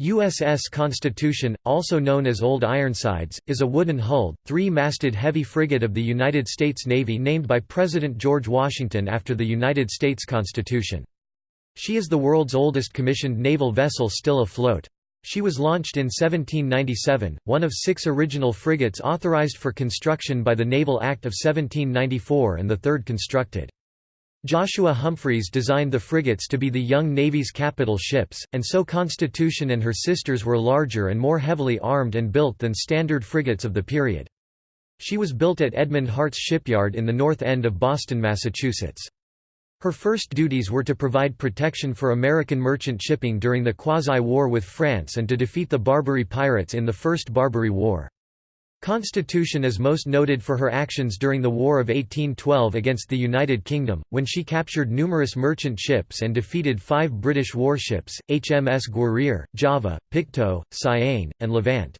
USS Constitution, also known as Old Ironsides, is a wooden-hulled, three-masted heavy frigate of the United States Navy named by President George Washington after the United States Constitution. She is the world's oldest commissioned naval vessel still afloat. She was launched in 1797, one of six original frigates authorized for construction by the Naval Act of 1794 and the third constructed. Joshua Humphreys designed the frigates to be the young Navy's capital ships, and so Constitution and her sisters were larger and more heavily armed and built than standard frigates of the period. She was built at Edmund Hart's shipyard in the north end of Boston, Massachusetts. Her first duties were to provide protection for American merchant shipping during the Quasi-War with France and to defeat the Barbary pirates in the First Barbary War. Constitution is most noted for her actions during the War of 1812 against the United Kingdom, when she captured numerous merchant ships and defeated five British warships, HMS Guerriere, Java, Pictou, Cyane, and Levant.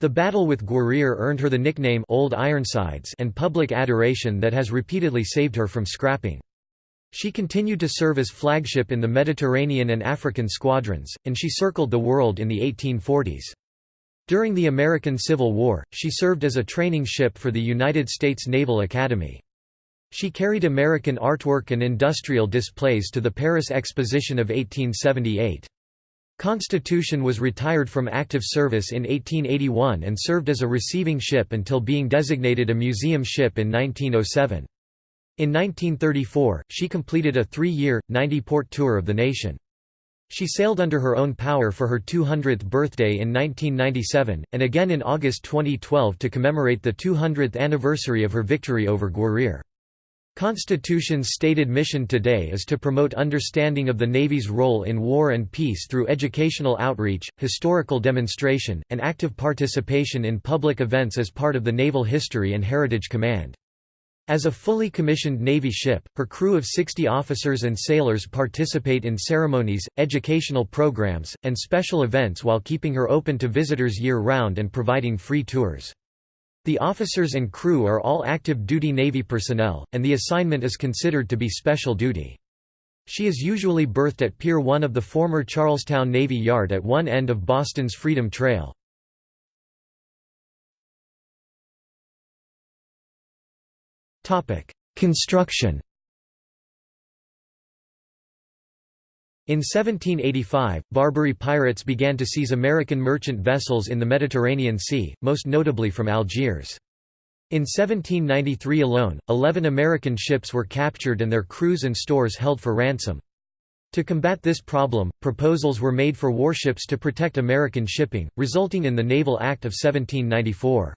The battle with Guerriere earned her the nickname Old Ironsides and public adoration that has repeatedly saved her from scrapping. She continued to serve as flagship in the Mediterranean and African squadrons, and she circled the world in the 1840s. During the American Civil War, she served as a training ship for the United States Naval Academy. She carried American artwork and industrial displays to the Paris Exposition of 1878. Constitution was retired from active service in 1881 and served as a receiving ship until being designated a museum ship in 1907. In 1934, she completed a three-year, 90-port tour of the nation. She sailed under her own power for her 200th birthday in 1997, and again in August 2012 to commemorate the 200th anniversary of her victory over Guerriere. Constitution's stated mission today is to promote understanding of the Navy's role in war and peace through educational outreach, historical demonstration, and active participation in public events as part of the Naval History and Heritage Command. As a fully commissioned Navy ship, her crew of 60 officers and sailors participate in ceremonies, educational programs, and special events while keeping her open to visitors year-round and providing free tours. The officers and crew are all active duty Navy personnel, and the assignment is considered to be special duty. She is usually berthed at Pier 1 of the former Charlestown Navy Yard at one end of Boston's Freedom Trail. Construction In 1785, Barbary pirates began to seize American merchant vessels in the Mediterranean Sea, most notably from Algiers. In 1793 alone, 11 American ships were captured and their crews and stores held for ransom. To combat this problem, proposals were made for warships to protect American shipping, resulting in the Naval Act of 1794.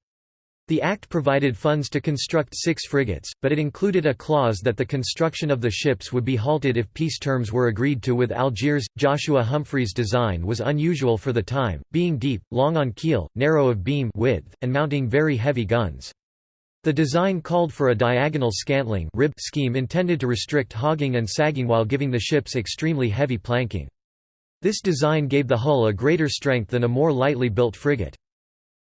The Act provided funds to construct six frigates, but it included a clause that the construction of the ships would be halted if peace terms were agreed to with Algiers. Joshua Humphreys' design was unusual for the time, being deep, long on keel, narrow of beam width, and mounting very heavy guns. The design called for a diagonal scantling rib scheme intended to restrict hogging and sagging while giving the ships extremely heavy planking. This design gave the hull a greater strength than a more lightly built frigate.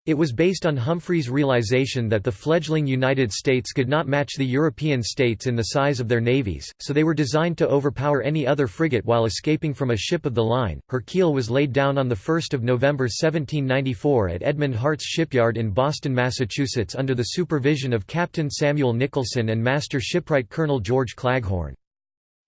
It was based on Humphreys' realization that the fledgling United States could not match the European states in the size of their navies, so they were designed to overpower any other frigate while escaping from a ship of the line. Her keel was laid down on 1 November 1794 at Edmund Hart's shipyard in Boston, Massachusetts under the supervision of Captain Samuel Nicholson and Master Shipwright Colonel George Claghorn.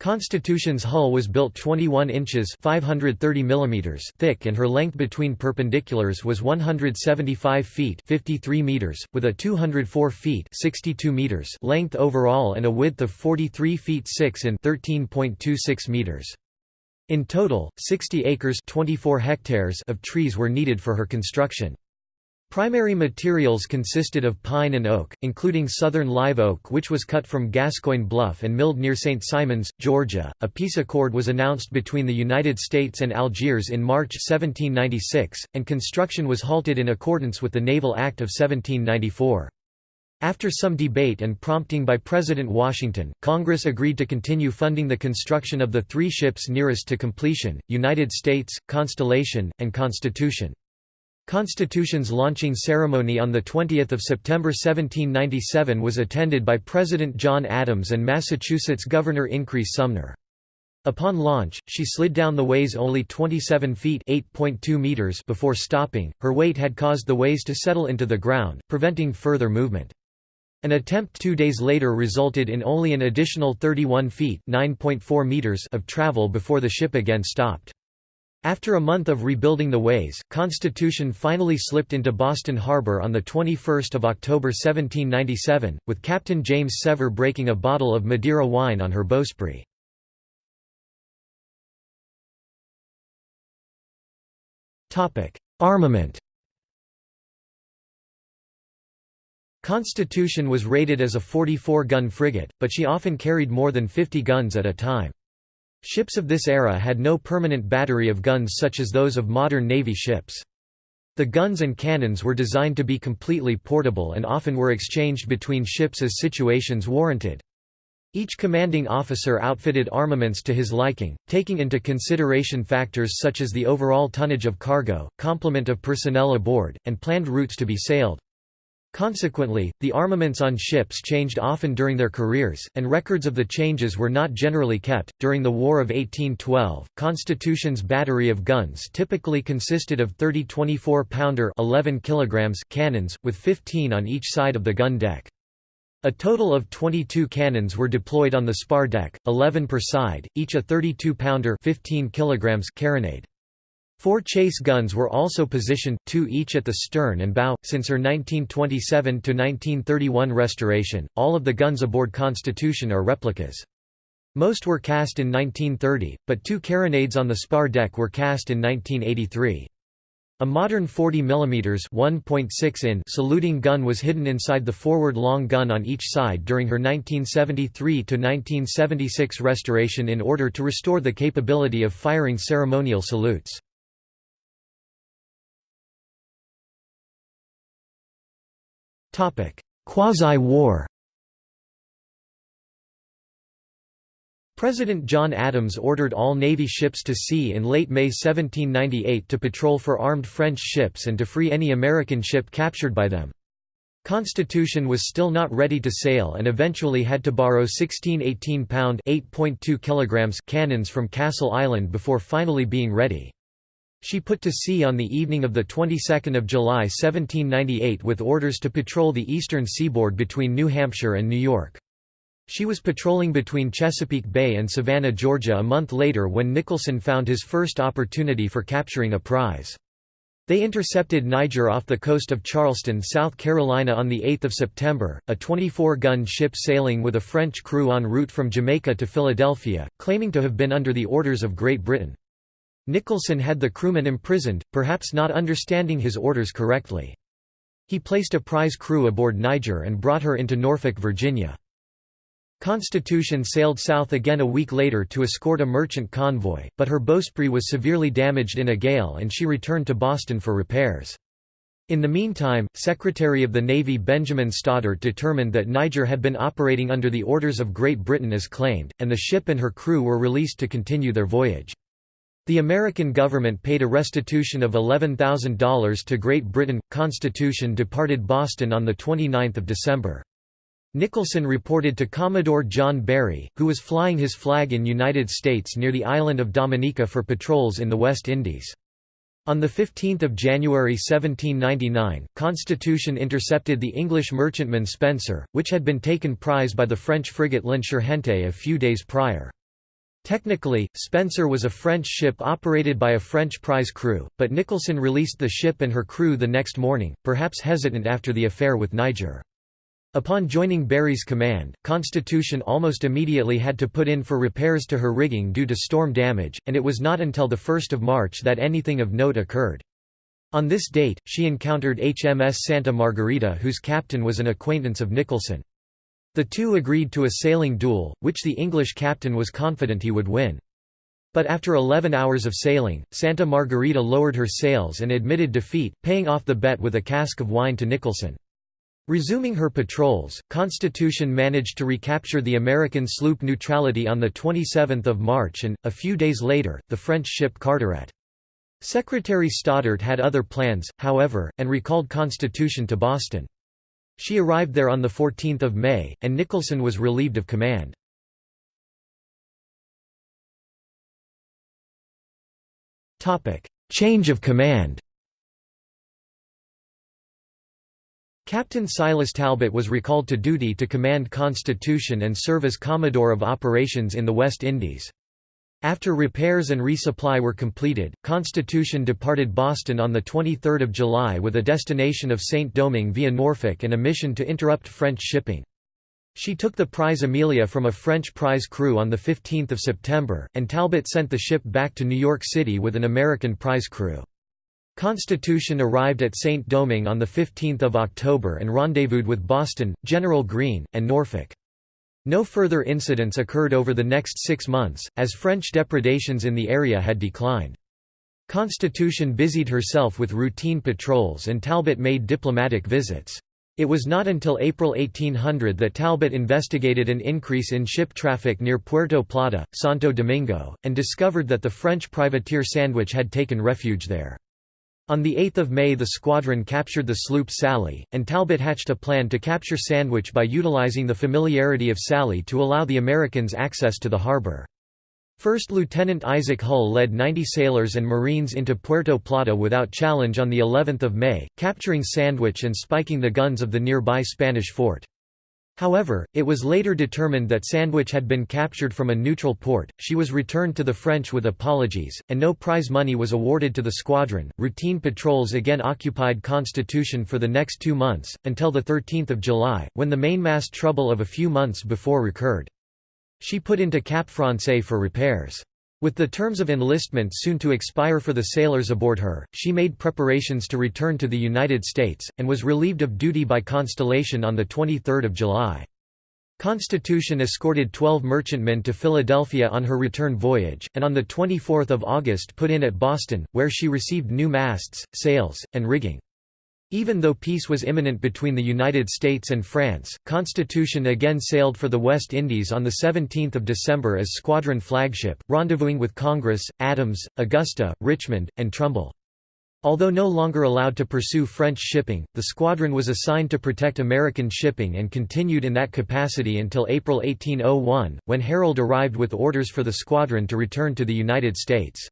Constitution's hull was built 21 inches 530 mm thick and her length between perpendiculars was 175 feet 53 meters, with a 204 feet 62 meters length overall and a width of 43 feet 6 in 13.26 meters. In total, 60 acres 24 hectares of trees were needed for her construction. Primary materials consisted of pine and oak, including southern live oak which was cut from Gascoigne Bluff and milled near St. Simons, Georgia. A peace accord was announced between the United States and Algiers in March 1796, and construction was halted in accordance with the Naval Act of 1794. After some debate and prompting by President Washington, Congress agreed to continue funding the construction of the three ships nearest to completion, United States, Constellation, and Constitution. Constitution's launching ceremony on 20 September 1797 was attended by President John Adams and Massachusetts Governor Increase Sumner. Upon launch, she slid down the ways only 27 feet (8.2 meters) before stopping. Her weight had caused the ways to settle into the ground, preventing further movement. An attempt two days later resulted in only an additional 31 feet (9.4 meters) of travel before the ship again stopped. After a month of rebuilding the ways, Constitution finally slipped into Boston Harbor on 21 October 1797, with Captain James Sever breaking a bottle of Madeira wine on her bowsprit. Armament Constitution was rated as a 44-gun frigate, but she often carried more than 50 guns at a time. Ships of this era had no permanent battery of guns such as those of modern Navy ships. The guns and cannons were designed to be completely portable and often were exchanged between ships as situations warranted. Each commanding officer outfitted armaments to his liking, taking into consideration factors such as the overall tonnage of cargo, complement of personnel aboard, and planned routes to be sailed. Consequently, the armaments on ships changed often during their careers, and records of the changes were not generally kept. During the War of 1812, Constitution's battery of guns typically consisted of 30 24 pounder 11 kilograms cannons, with 15 on each side of the gun deck. A total of 22 cannons were deployed on the spar deck, 11 per side, each a 32-pounder 15 kilograms carronade. Four chase guns were also positioned, two each at the stern and bow. Since her 1927 to 1931 restoration, all of the guns aboard Constitution are replicas. Most were cast in 1930, but two carronades on the spar deck were cast in 1983. A modern 40 mm 1.6 in saluting gun was hidden inside the forward long gun on each side during her 1973–1976 restoration in order to restore the capability of firing ceremonial salutes. Quasi-war President John Adams ordered all Navy ships to sea in late May 1798 to patrol for armed French ships and to free any American ship captured by them. Constitution was still not ready to sail and eventually had to borrow 16 18-pound cannons from Castle Island before finally being ready. She put to sea on the evening of the 22nd of July 1798 with orders to patrol the eastern seaboard between New Hampshire and New York. She was patrolling between Chesapeake Bay and Savannah, Georgia a month later when Nicholson found his first opportunity for capturing a prize. They intercepted Niger off the coast of Charleston, South Carolina on 8 September, a 24-gun ship sailing with a French crew en route from Jamaica to Philadelphia, claiming to have been under the orders of Great Britain. Nicholson had the crewmen imprisoned, perhaps not understanding his orders correctly. He placed a prize crew aboard Niger and brought her into Norfolk, Virginia. Constitution sailed south again a week later to escort a merchant convoy, but her bowsprit was severely damaged in a gale and she returned to Boston for repairs. In the meantime, Secretary of the Navy Benjamin Stoddert determined that Niger had been operating under the orders of Great Britain as claimed, and the ship and her crew were released to continue their voyage. The American government paid a restitution of $11,000 to Great Britain. Constitution departed Boston on 29 December. Nicholson reported to Commodore John Barry, who was flying his flag in United States near the island of Dominica for patrols in the West Indies. On 15 January 1799, Constitution intercepted the English merchantman Spencer, which had been taken prize by the French frigate L'Insurgente a few days prior. Technically, Spencer was a French ship operated by a French prize crew, but Nicholson released the ship and her crew the next morning, perhaps hesitant after the affair with Niger. Upon joining Barry's command, Constitution almost immediately had to put in for repairs to her rigging due to storm damage, and it was not until 1 March that anything of note occurred. On this date, she encountered HMS Santa Margarita whose captain was an acquaintance of Nicholson. The two agreed to a sailing duel, which the English captain was confident he would win. But after 11 hours of sailing, Santa Margarita lowered her sails and admitted defeat, paying off the bet with a cask of wine to Nicholson. Resuming her patrols, Constitution managed to recapture the American sloop Neutrality on 27 March and, a few days later, the French ship Carteret. Secretary Stoddert had other plans, however, and recalled Constitution to Boston. She arrived there on 14 May, and Nicholson was relieved of command. Change of command Captain Silas Talbot was recalled to duty to command Constitution and serve as Commodore of Operations in the West Indies. After repairs and resupply were completed, Constitution departed Boston on 23 July with a destination of Saint-Domingue via Norfolk and a mission to interrupt French shipping. She took the prize Amelia from a French prize crew on 15 September, and Talbot sent the ship back to New York City with an American prize crew. Constitution arrived at Saint-Domingue on 15 October and rendezvoused with Boston, General Greene, and Norfolk. No further incidents occurred over the next six months, as French depredations in the area had declined. Constitution busied herself with routine patrols and Talbot made diplomatic visits. It was not until April 1800 that Talbot investigated an increase in ship traffic near Puerto Plata, Santo Domingo, and discovered that the French privateer Sandwich had taken refuge there. On 8 May the squadron captured the sloop Sally, and Talbot hatched a plan to capture Sandwich by utilizing the familiarity of Sally to allow the Americans access to the harbor. First Lieutenant Isaac Hull led 90 sailors and Marines into Puerto Plata without challenge on of May, capturing Sandwich and spiking the guns of the nearby Spanish fort. However, it was later determined that Sandwich had been captured from a neutral port, she was returned to the French with apologies, and no prize money was awarded to the squadron. Routine patrols again occupied Constitution for the next two months, until 13 July, when the mainmast trouble of a few months before recurred. She put into Cap Francais for repairs. With the terms of enlistment soon to expire for the sailors aboard her, she made preparations to return to the United States, and was relieved of duty by Constellation on 23 July. Constitution escorted 12 merchantmen to Philadelphia on her return voyage, and on 24 August put in at Boston, where she received new masts, sails, and rigging. Even though peace was imminent between the United States and France, Constitution again sailed for the West Indies on 17 December as squadron flagship, rendezvousing with Congress, Adams, Augusta, Richmond, and Trumbull. Although no longer allowed to pursue French shipping, the squadron was assigned to protect American shipping and continued in that capacity until April 1801, when Herald arrived with orders for the squadron to return to the United States.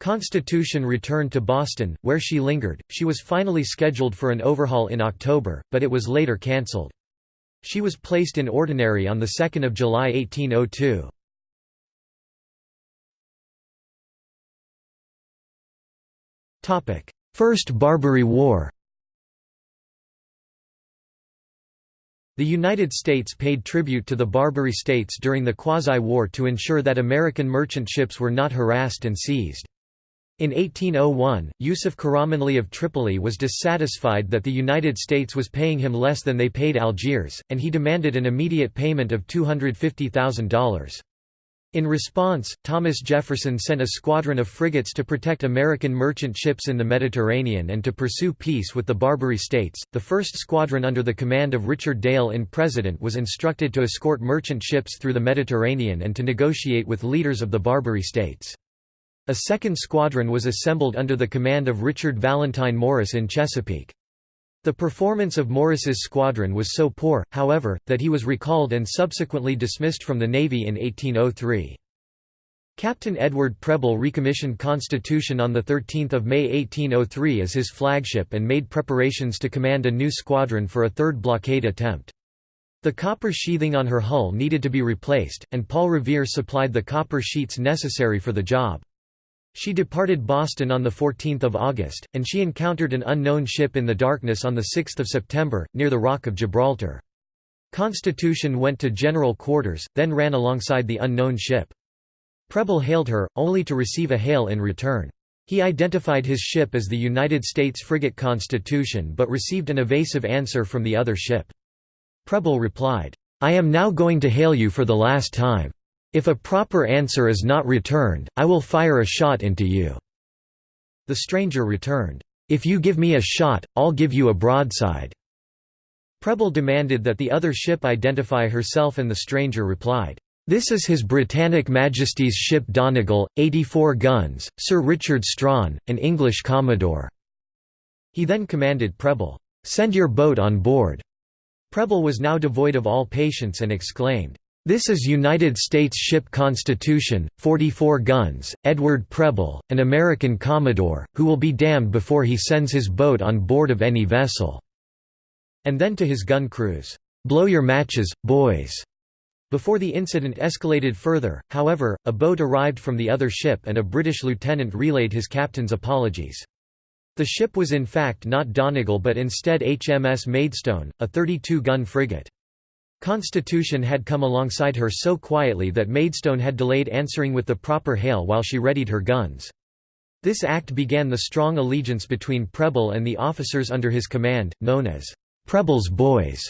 Constitution returned to Boston, where she lingered. She was finally scheduled for an overhaul in October, but it was later cancelled. She was placed in ordinary on 2 July 1802. First Barbary War The United States paid tribute to the Barbary states during the Quasi-War to ensure that American merchant ships were not harassed and seized. In 1801, Yusuf Karamanli of Tripoli was dissatisfied that the United States was paying him less than they paid Algiers, and he demanded an immediate payment of $250,000. In response, Thomas Jefferson sent a squadron of frigates to protect American merchant ships in the Mediterranean and to pursue peace with the Barbary states. The first squadron under the command of Richard Dale in President was instructed to escort merchant ships through the Mediterranean and to negotiate with leaders of the Barbary states. A second squadron was assembled under the command of Richard Valentine Morris in Chesapeake. The performance of Morris's squadron was so poor, however, that he was recalled and subsequently dismissed from the Navy in 1803. Captain Edward Preble recommissioned Constitution on 13 May 1803 as his flagship and made preparations to command a new squadron for a third blockade attempt. The copper sheathing on her hull needed to be replaced, and Paul Revere supplied the copper sheets necessary for the job. She departed Boston on 14 August, and she encountered an unknown ship in the darkness on 6 September, near the Rock of Gibraltar. Constitution went to general quarters, then ran alongside the unknown ship. Preble hailed her, only to receive a hail in return. He identified his ship as the United States frigate Constitution but received an evasive answer from the other ship. Preble replied, "'I am now going to hail you for the last time. If a proper answer is not returned, I will fire a shot into you." The stranger returned, "'If you give me a shot, I'll give you a broadside.'" Preble demanded that the other ship identify herself and the stranger replied, "'This is His Britannic Majesty's ship Donegal, 84 guns, Sir Richard Strachan, an English commodore." He then commanded Preble, "'Send your boat on board.'" Preble was now devoid of all patience and exclaimed, This is United States Ship Constitution, 44 guns, Edward Preble, an American Commodore, who will be damned before he sends his boat on board of any vessel." And then to his gun crews, "'Blow your matches, boys!' Before the incident escalated further, however, a boat arrived from the other ship and a British lieutenant relayed his captain's apologies. The ship was in fact not Donegal but instead HMS Maidstone, a 32-gun frigate. Constitution had come alongside her so quietly that Maidstone had delayed answering with the proper hail while she readied her guns. This act began the strong allegiance between Preble and the officers under his command, known as Preble's Boys.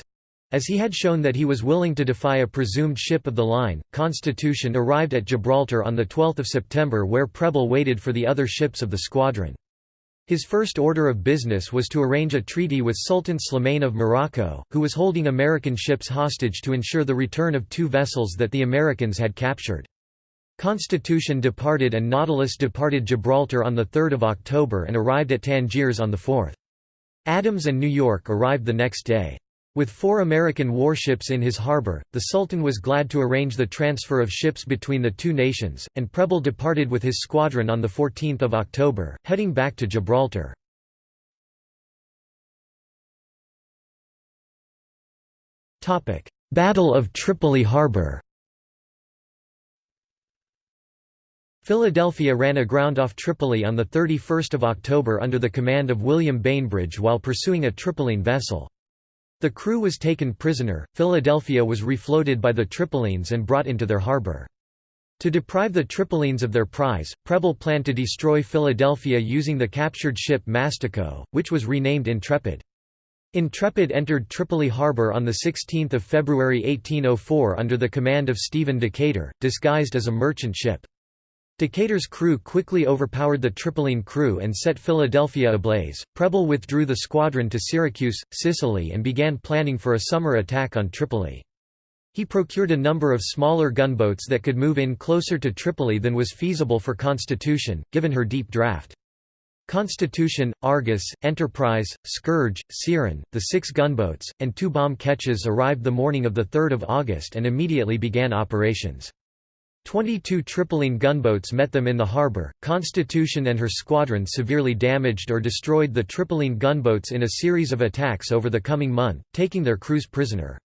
As he had shown that he was willing to defy a presumed ship of the line, Constitution arrived at Gibraltar on 12 September where Preble waited for the other ships of the squadron. His first order of business was to arrange a treaty with Sultan Slimane of Morocco, who was holding American ships hostage to ensure the return of two vessels that the Americans had captured. Constitution departed and Nautilus departed Gibraltar on 3 October and arrived at Tangiers on 4. Adams and New York arrived the next day. With four American warships in his harbor, the Sultan was glad to arrange the transfer of ships between the two nations, and Preble departed with his squadron on 14 October, heading back to Gibraltar. Battle of Tripoli Harbor Philadelphia ran aground off Tripoli on 31 October under the command of William Bainbridge while pursuing a Tripoline vessel. The crew was taken prisoner, Philadelphia was refloated by the Tripolines and brought into their harbor. To deprive the Tripolines of their prize, Preble planned to destroy Philadelphia using the captured ship Mastico, which was renamed Intrepid. Intrepid entered Tripoli harbor on 16 February 1804 under the command of Stephen Decatur, disguised as a merchant ship. Decatur's crew quickly overpowered the Tripoline crew and set Philadelphia ablaze. Preble withdrew the squadron to Syracuse, Sicily and began planning for a summer attack on Tripoli. He procured a number of smaller gunboats that could move in closer to Tripoli than was feasible for Constitution, given her deep draft. Constitution, Argus, Enterprise, Scourge, Siren, the six gunboats, and two bomb ketches arrived the morning of 3 August and immediately began operations. Twenty-two Tripoline gunboats met them in the harbour. Constitution and her squadron severely damaged or destroyed the Tripoline gunboats in a series of attacks over the coming month, taking their crews prisoner.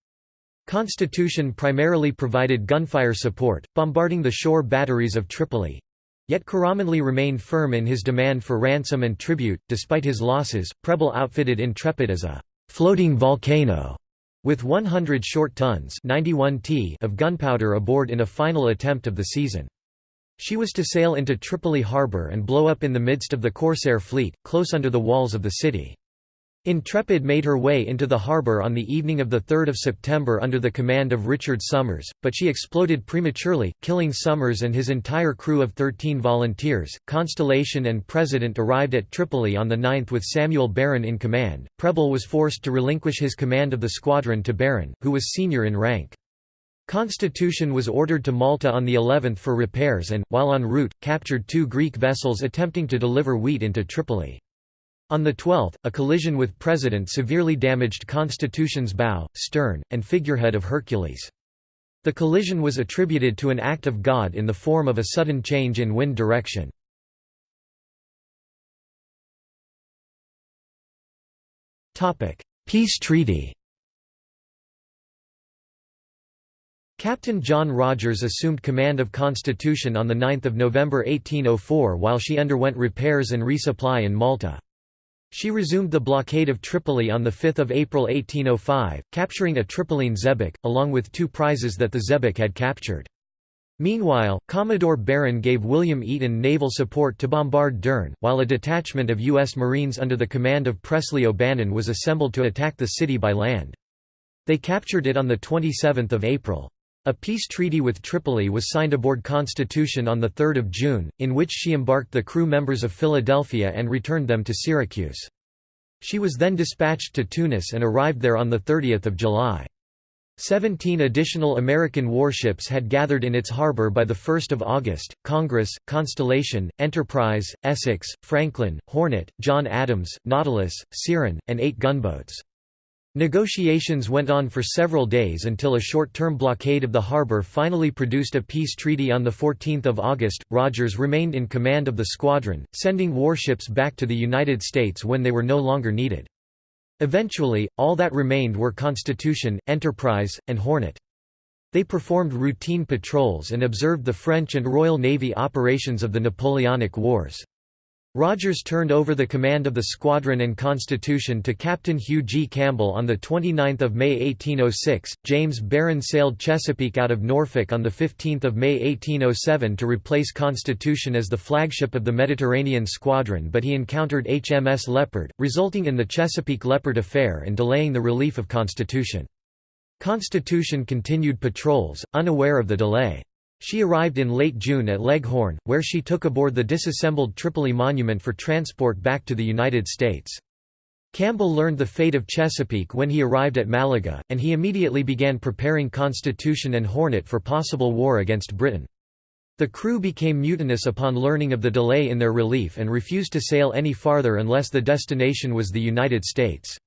Constitution primarily provided gunfire support, bombarding the shore batteries of Tripoli. Yet Karamanli remained firm in his demand for ransom and tribute. Despite his losses, Preble outfitted Intrepid as a floating volcano with 100 short tons 91 t of gunpowder aboard in a final attempt of the season. She was to sail into Tripoli harbour and blow up in the midst of the Corsair fleet, close under the walls of the city. Intrepid made her way into the harbour on the evening of 3 September under the command of Richard Somers, but she exploded prematurely, killing Somers and his entire crew of 13 volunteers. Constellation and President arrived at Tripoli on the 9th with Samuel Barron in command. Preble was forced to relinquish his command of the squadron to Barron, who was senior in rank. Constitution was ordered to Malta on the 11th for repairs and, while en route, captured two Greek vessels attempting to deliver wheat into Tripoli. On the 12th, a collision with President severely damaged Constitution's bow, stern, and figurehead of Hercules. The collision was attributed to an act of God in the form of a sudden change in wind direction. Peace treaty Captain John Rogers assumed command of Constitution on 9 November 1804 while she underwent repairs and resupply in Malta. She resumed the blockade of Tripoli on 5 April 1805, capturing a Tripoline xebec, along with two prizes that the xebec had captured. Meanwhile, Commodore Barron gave William Eaton naval support to bombard Derne, while a detachment of U.S. Marines under the command of Presley O'Bannon was assembled to attack the city by land. They captured it on 27 April. A peace treaty with Tripoli was signed aboard Constitution on 3 June, in which she embarked the crew members of Philadelphia and returned them to Syracuse. She was then dispatched to Tunis and arrived there on 30 July. Seventeen additional American warships had gathered in its harbor by 1 August, Congress, Constellation, Enterprise, Essex, Franklin, Hornet, John Adams, Nautilus, Siren, and eight gunboats. Negotiations went on for several days until a short-term blockade of the harbor finally produced a peace treaty on 14 August. Rogers remained in command of the squadron, sending warships back to the United States when they were no longer needed. Eventually, all that remained were Constitution, Enterprise, and Hornet. They performed routine patrols and observed the French and Royal Navy operations of the Napoleonic Wars. Rogers turned over the command of the squadron and Constitution to Captain Hugh G. Campbell on 29 May 1806. James Barron sailed Chesapeake out of Norfolk on 15 May 1807 to replace Constitution as the flagship of the Mediterranean Squadron but he encountered HMS Leopard, resulting in the Chesapeake Leopard affair and delaying the relief of Constitution. Constitution continued patrols, unaware of the delay. She arrived in late June at Leghorn, where she took aboard the disassembled Tripoli Monument for transport back to the United States. Campbell learned the fate of Chesapeake when he arrived at Malaga, and he immediately began preparing Constitution and Hornet for possible war against Britain. The crew became mutinous upon learning of the delay in their relief and refused to sail any farther unless the destination was the United States.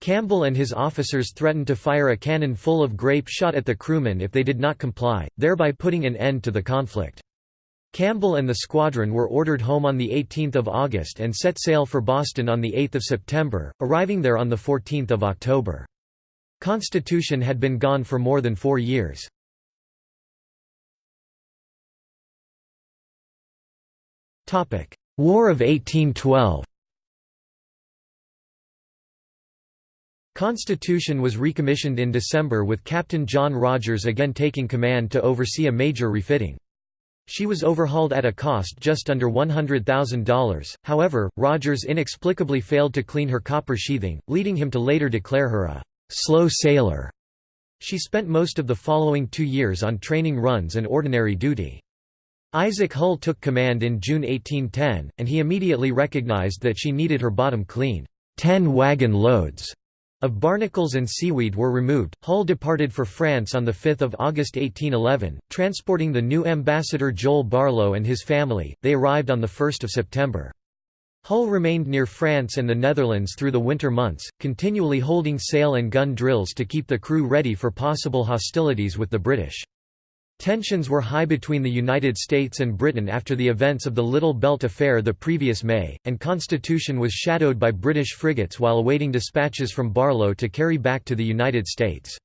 Campbell and his officers threatened to fire a cannon full of grape shot at the crewmen if they did not comply, thereby putting an end to the conflict. Campbell and the squadron were ordered home on 18 August and set sail for Boston on 8 September, arriving there on 14 October. Constitution had been gone for more than four years. War of 1812 Constitution was recommissioned in December with Captain John Rogers again taking command to oversee a major refitting. She was overhauled at a cost just under $100,000, however, Rogers inexplicably failed to clean her copper sheathing, leading him to later declare her a «slow sailor». She spent most of the following two years on training runs and ordinary duty. Isaac Hull took command in June 1810, and he immediately recognized that she needed her bottom cleaned. Ten wagon loads of barnacles and seaweed were removed. Hull departed for France on 5 August 1811, transporting the new ambassador Joel Barlow and his family. They arrived on 1 September. Hull remained near France and the Netherlands through the winter months, continually holding sail and gun drills to keep the crew ready for possible hostilities with the British. Tensions were high between the United States and Britain after the events of the Little Belt Affair the previous May, and Constitution was shadowed by British frigates while awaiting dispatches from Barlow to carry back to the United States.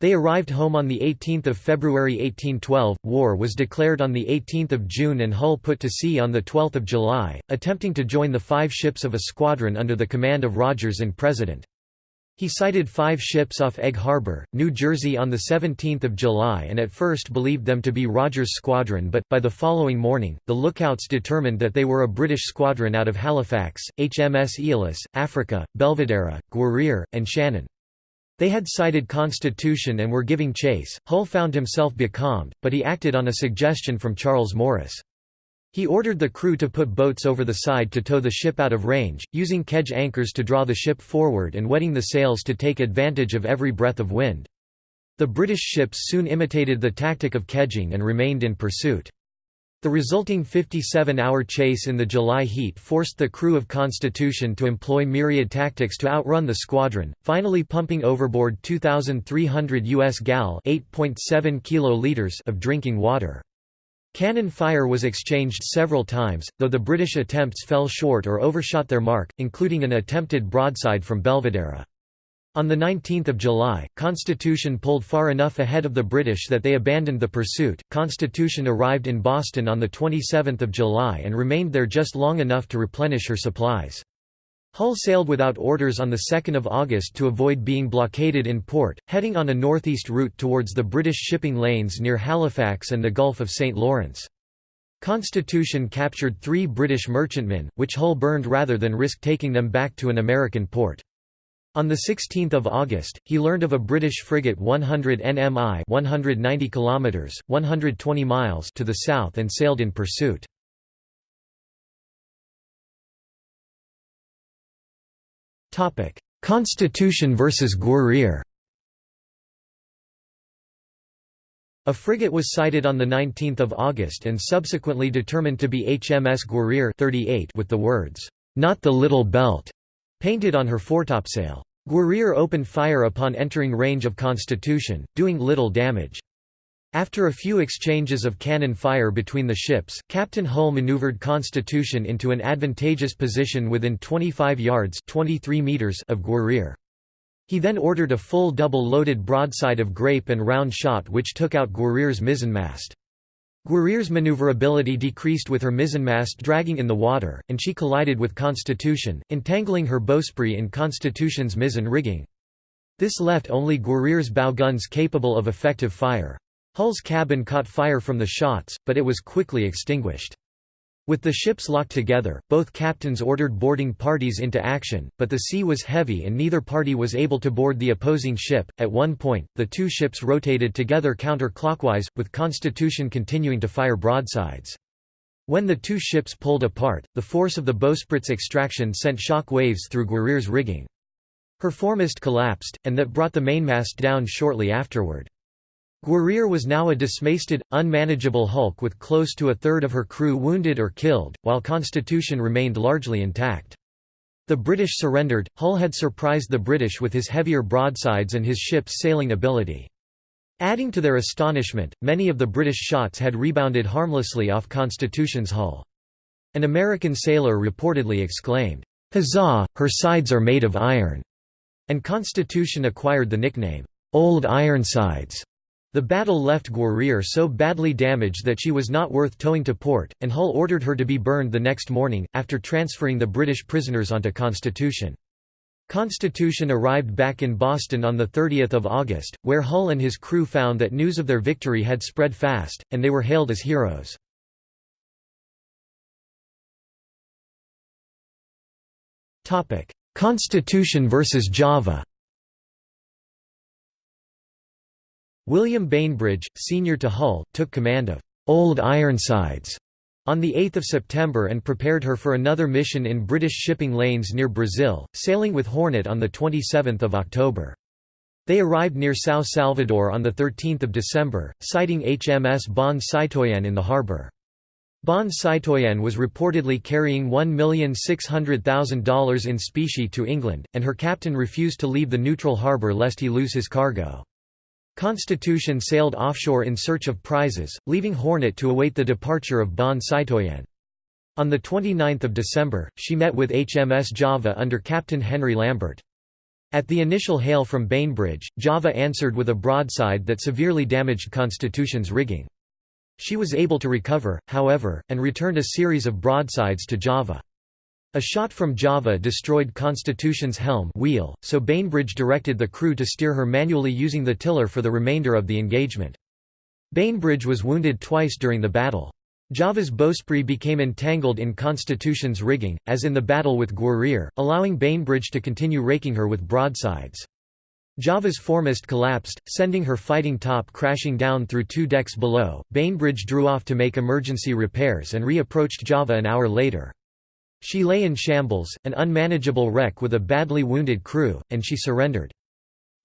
They arrived home on 18 February 1812, war was declared on 18 June and Hull put to sea on 12 July, attempting to join the five ships of a squadron under the command of Rogers in President. He sighted five ships off Egg Harbor, New Jersey on 17 July and at first believed them to be Rogers' squadron but, by the following morning, the lookouts determined that they were a British squadron out of Halifax, HMS Aeolus, Africa, Belvidera, Guerriere, and Shannon. They had sighted Constitution and were giving chase. Hull found himself becalmed, but he acted on a suggestion from Charles Morris. He ordered the crew to put boats over the side to tow the ship out of range, using kedge anchors to draw the ship forward and wetting the sails to take advantage of every breath of wind. The British ships soon imitated the tactic of kedging and remained in pursuit. The resulting 57-hour chase in the July heat forced the crew of Constitution to employ myriad tactics to outrun the squadron, finally pumping overboard 2,300 US gal (8.7 kiloliters) of drinking water. Cannon fire was exchanged several times, though the British attempts fell short or overshot their mark, including an attempted broadside from Belvidera. On 19 July, Constitution pulled far enough ahead of the British that they abandoned the pursuit. Constitution arrived in Boston on 27 July and remained there just long enough to replenish her supplies. Hull sailed without orders on 2 August to avoid being blockaded in port, heading on a northeast route towards the British shipping lanes near Halifax and the Gulf of St. Lawrence. Constitution captured three British merchantmen, which Hull burned rather than risk taking them back to an American port. On 16 August, he learned of a British frigate 100 nmi 190 km, 120 miles to the south and sailed in pursuit. Constitution versus Guerriere A frigate was sighted on 19 August and subsequently determined to be HMS Guerriere 38 with the words, "'Not the Little Belt' painted on her foretopsail. Guerriere opened fire upon entering range of Constitution, doing little damage. After a few exchanges of cannon fire between the ships, Captain Hull maneuvered Constitution into an advantageous position within 25 yards 23 meters of Guerriere. He then ordered a full double-loaded broadside of grape and round shot which took out Guerriere's mizzenmast. Guerriere's maneuverability decreased with her mizzenmast dragging in the water, and she collided with Constitution, entangling her bowsprit in Constitution's mizzen rigging. This left only Guerriere's bow guns capable of effective fire. Hull's cabin caught fire from the shots, but it was quickly extinguished. With the ships locked together, both captains ordered boarding parties into action, but the sea was heavy and neither party was able to board the opposing ship. At one point, the two ships rotated together counterclockwise, with Constitution continuing to fire broadsides. When the two ships pulled apart, the force of the bowsprit's extraction sent shock waves through Guerriere's rigging. Her foremast collapsed, and that brought the mainmast down shortly afterward. Guerriere was now a dismasted, unmanageable hulk with close to a third of her crew wounded or killed, while Constitution remained largely intact. The British surrendered. Hull had surprised the British with his heavier broadsides and his ship's sailing ability. Adding to their astonishment, many of the British shots had rebounded harmlessly off Constitution's hull. An American sailor reportedly exclaimed, Huzzah, her sides are made of iron, and Constitution acquired the nickname, Old Ironsides. The battle left Guerriere so badly damaged that she was not worth towing to port, and Hull ordered her to be burned the next morning, after transferring the British prisoners onto Constitution. Constitution arrived back in Boston on 30 August, where Hull and his crew found that news of their victory had spread fast, and they were hailed as heroes. Constitution versus Java William Bainbridge, senior to Hull, took command of Old Ironsides on 8 September and prepared her for another mission in British shipping lanes near Brazil, sailing with Hornet on 27 October. They arrived near São Salvador on 13 December, sighting HMS Bonne Citoyenne in the harbour. Bonne Citoyenne was reportedly carrying $1,600,000 in specie to England, and her captain refused to leave the neutral harbour lest he lose his cargo. Constitution sailed offshore in search of prizes, leaving Hornet to await the departure of Bonne Citoyenne. On 29 December, she met with HMS Java under Captain Henry Lambert. At the initial hail from Bainbridge, Java answered with a broadside that severely damaged Constitution's rigging. She was able to recover, however, and returned a series of broadsides to Java. A shot from Java destroyed Constitution's helm wheel, so Bainbridge directed the crew to steer her manually using the tiller for the remainder of the engagement. Bainbridge was wounded twice during the battle. Java's bowsprit became entangled in Constitution's rigging, as in the battle with Guerriere, allowing Bainbridge to continue raking her with broadsides. Java's foremast collapsed, sending her fighting top crashing down through two decks below. Bainbridge drew off to make emergency repairs and re-approached Java an hour later. She lay in shambles, an unmanageable wreck with a badly wounded crew, and she surrendered.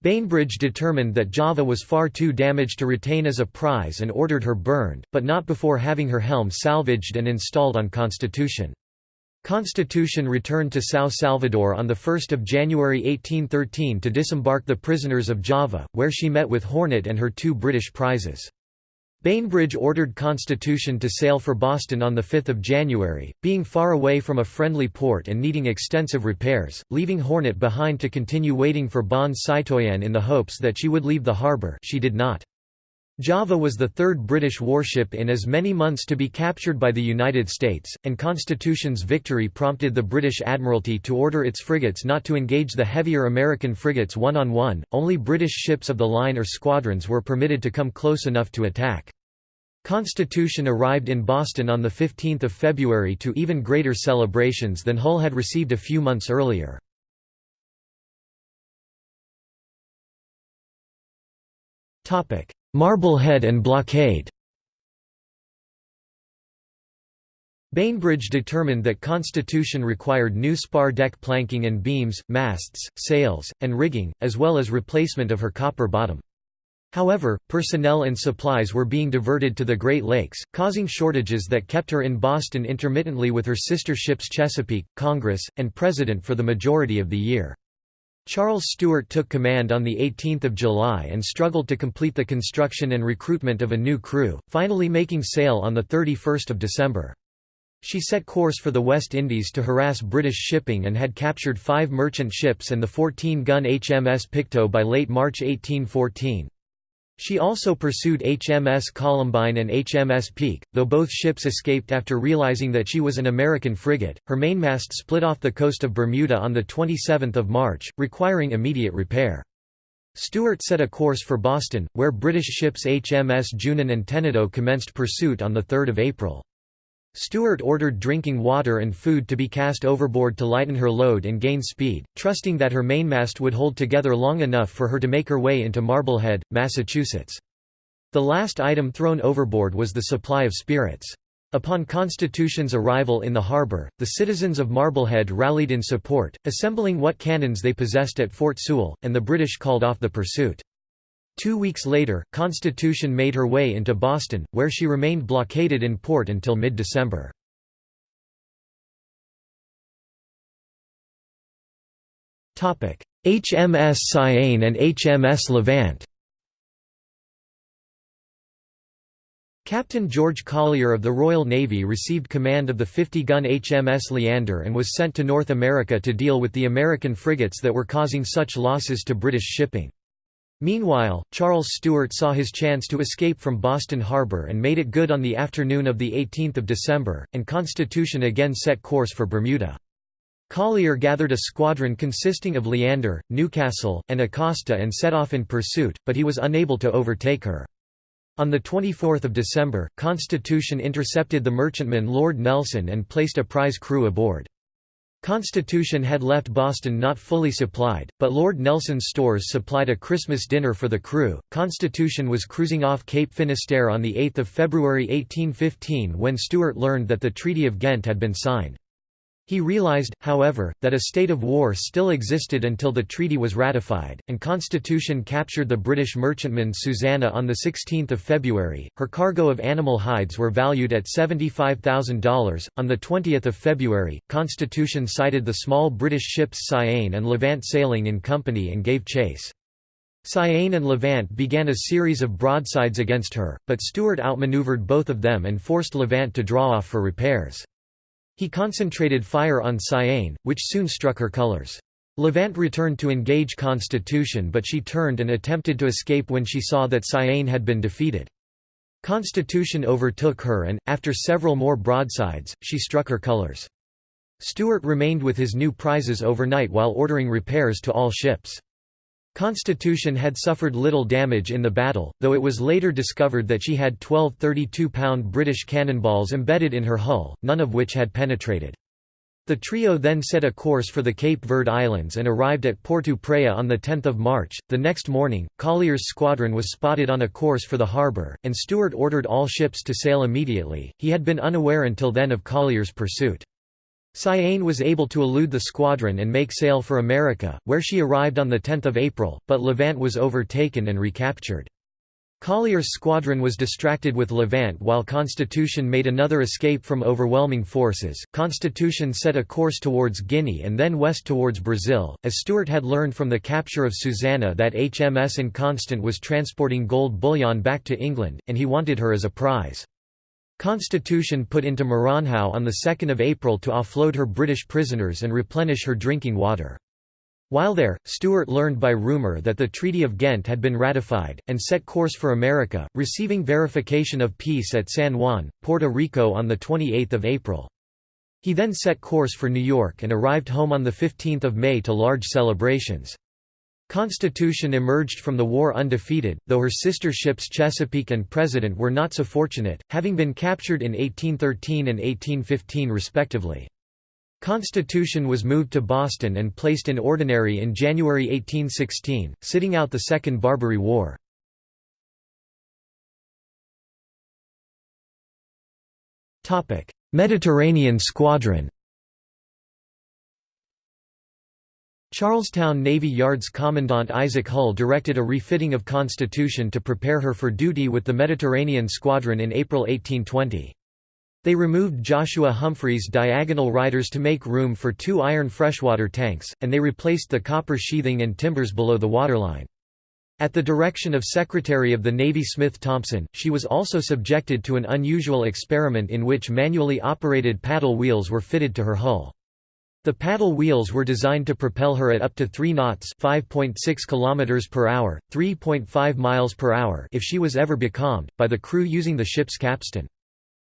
Bainbridge determined that Java was far too damaged to retain as a prize and ordered her burned, but not before having her helm salvaged and installed on Constitution. Constitution returned to São Salvador on 1 January 1813 to disembark the prisoners of Java, where she met with Hornet and her two British prizes. Bainbridge ordered Constitution to sail for Boston on 5 January, being far away from a friendly port and needing extensive repairs, leaving Hornet behind to continue waiting for Bonne Citoyenne in the hopes that she would leave the harbour she did not. Java was the third British warship in as many months to be captured by the United States, and Constitution's victory prompted the British Admiralty to order its frigates not to engage the heavier American frigates one-on-one, -on -one. only British ships of the line or squadrons were permitted to come close enough to attack. Constitution arrived in Boston on 15 February to even greater celebrations than Hull had received a few months earlier. Marblehead and blockade Bainbridge determined that Constitution required new spar deck planking and beams, masts, sails, and rigging, as well as replacement of her copper bottom. However, personnel and supplies were being diverted to the Great Lakes, causing shortages that kept her in Boston intermittently with her sister ships Chesapeake, Congress, and President for the majority of the year. Charles Stewart took command on 18 July and struggled to complete the construction and recruitment of a new crew, finally making sail on 31 December. She set course for the West Indies to harass British shipping and had captured five merchant ships and the 14-gun HMS Pictou by late March 1814. She also pursued HMS Columbine and HMS Pique, though both ships escaped after realizing that she was an American frigate. Her mainmast split off the coast of Bermuda on 27 March, requiring immediate repair. Stewart set a course for Boston, where British ships HMS Junon and Tenedos commenced pursuit on 3 April. Stewart ordered drinking water and food to be cast overboard to lighten her load and gain speed, trusting that her mainmast would hold together long enough for her to make her way into Marblehead, Massachusetts. The last item thrown overboard was the supply of spirits. Upon Constitution's arrival in the harbor, the citizens of Marblehead rallied in support, assembling what cannons they possessed at Fort Sewall, and the British called off the pursuit. Two weeks later, Constitution made her way into Boston, where she remained blockaded in port until mid-December. HMS Cyane and HMS Levant Captain George Collier of the Royal Navy received command of the 50-gun HMS Leander and was sent to North America to deal with the American frigates that were causing such losses to British shipping. Meanwhile, Charles Stewart saw his chance to escape from Boston Harbor and made it good on the afternoon of 18 December, and Constitution again set course for Bermuda. Collier gathered a squadron consisting of Leander, Newcastle, and Acasta and set off in pursuit, but he was unable to overtake her. On 24 December, Constitution intercepted the merchantman Lord Nelson and placed a prize crew aboard. Constitution had left Boston not fully supplied, but Lord Nelson's stores supplied a Christmas dinner for the crew. Constitution was cruising off Cape Finisterre on 8 February 1815 when Stewart learned that the Treaty of Ghent had been signed. He realized, however, that a state of war still existed until the treaty was ratified, and Constitution captured the British merchantman Susanna on 16 February. Her cargo of animal hides were valued at $75,000. On 20 February, Constitution sighted the small British ships Cyane and Levant sailing in company and gave chase. Cyane and Levant began a series of broadsides against her, but Stewart outmaneuvered both of them and forced Levant to draw off for repairs. He concentrated fire on Cyane, which soon struck her colors. Levant returned to engage Constitution but she turned and attempted to escape when she saw that Cyane had been defeated. Constitution overtook her and, after several more broadsides, she struck her colors. Stewart remained with his new prizes overnight while ordering repairs to all ships. Constitution had suffered little damage in the battle, though it was later discovered that she had 12 32-pound British cannonballs embedded in her hull, none of which had penetrated. The trio then set a course for the Cape Verde Islands and arrived at Porto Praya on 10 March. The next morning, Collier's squadron was spotted on a course for the harbour, and Stewart ordered all ships to sail immediately. He had been unaware until then of Collier's pursuit. Cyane was able to elude the squadron and make sail for America, where she arrived on 10 April, but Levant was overtaken and recaptured. Collier's squadron was distracted with Levant while Constitution made another escape from overwhelming forces. Constitution set a course towards Guinea and then west towards Brazil, as Stewart had learned from the capture of Susanna that HMS Inconstant was transporting gold bullion back to England, and he wanted her as a prize. Constitution put into Maranhão on 2 April to offload her British prisoners and replenish her drinking water. While there, Stewart learned by rumour that the Treaty of Ghent had been ratified, and set course for America, receiving verification of peace at San Juan, Puerto Rico on 28 April. He then set course for New York and arrived home on 15 May to large celebrations. Constitution emerged from the war undefeated, though her sister ships Chesapeake and President were not so fortunate, having been captured in 1813 and 1815 respectively. Constitution was moved to Boston and placed in Ordinary in January 1816, sitting out the Second Barbary War. Mediterranean Squadron Charlestown Navy Yard's Commandant Isaac Hull directed a refitting of Constitution to prepare her for duty with the Mediterranean Squadron in April 1820. They removed Joshua Humphreys' diagonal riders to make room for two iron freshwater tanks, and they replaced the copper sheathing and timbers below the waterline. At the direction of Secretary of the Navy Smith Thompson, she was also subjected to an unusual experiment in which manually operated paddle wheels were fitted to her hull. The paddle wheels were designed to propel her at up to 3 knots, 5.6 km per hour, 3.5 miles per hour if she was ever becalmed, by the crew using the ship's capstan.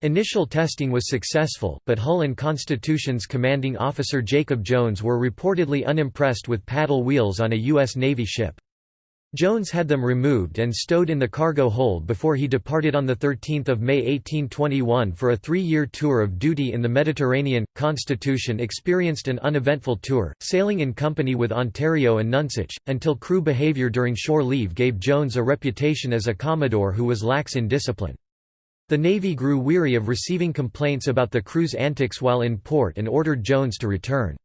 Initial testing was successful, but Hull and Constitution's commanding officer Jacob Jones were reportedly unimpressed with paddle wheels on a U.S. Navy ship. Jones had them removed and stowed in the cargo hold before he departed on 13 May 1821 for a three-year tour of duty in the Mediterranean. Constitution experienced an uneventful tour, sailing in company with Ontario and Nonsuch, until crew behaviour during shore leave gave Jones a reputation as a commodore who was lax in discipline. The Navy grew weary of receiving complaints about the crew's antics while in port and ordered Jones to return.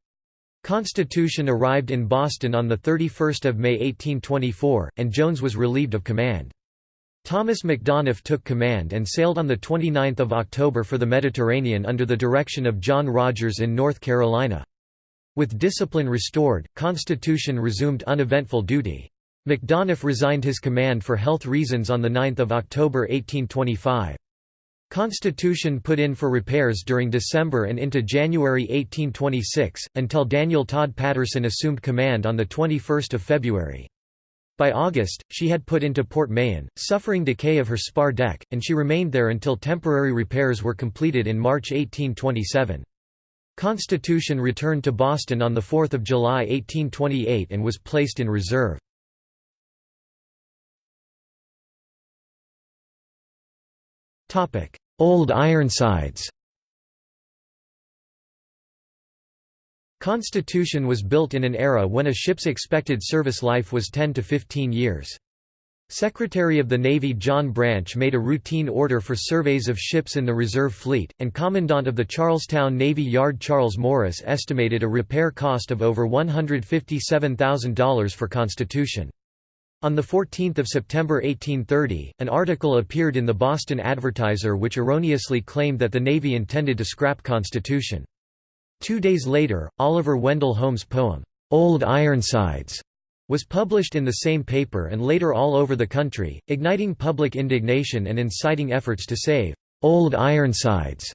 Constitution arrived in Boston on 31 May 1824, and Jones was relieved of command. Thomas Macdonough took command and sailed on 29 October for the Mediterranean under the direction of John Rodgers in North Carolina. With discipline restored, Constitution resumed uneventful duty. Macdonough resigned his command for health reasons on 9 October 1825. Constitution put in for repairs during December and into January 1826, until Daniel Todd Patterson assumed command on 21 February. By August, she had put into Port Mahon, suffering decay of her spar deck, and she remained there until temporary repairs were completed in March 1827. Constitution returned to Boston on 4 July 1828 and was placed in reserve. Old Ironsides Constitution was built in an era when a ship's expected service life was 10 to 15 years. Secretary of the Navy John Branch made a routine order for surveys of ships in the reserve fleet, and Commandant of the Charlestown Navy Yard Charles Morris estimated a repair cost of over $157,000 for Constitution. On 14 September 1830, an article appeared in the Boston Advertiser which erroneously claimed that the Navy intended to scrap Constitution. Two days later, Oliver Wendell Holmes' poem, "'Old Ironsides' was published in the same paper and later all over the country, igniting public indignation and inciting efforts to save "'Old Ironsides'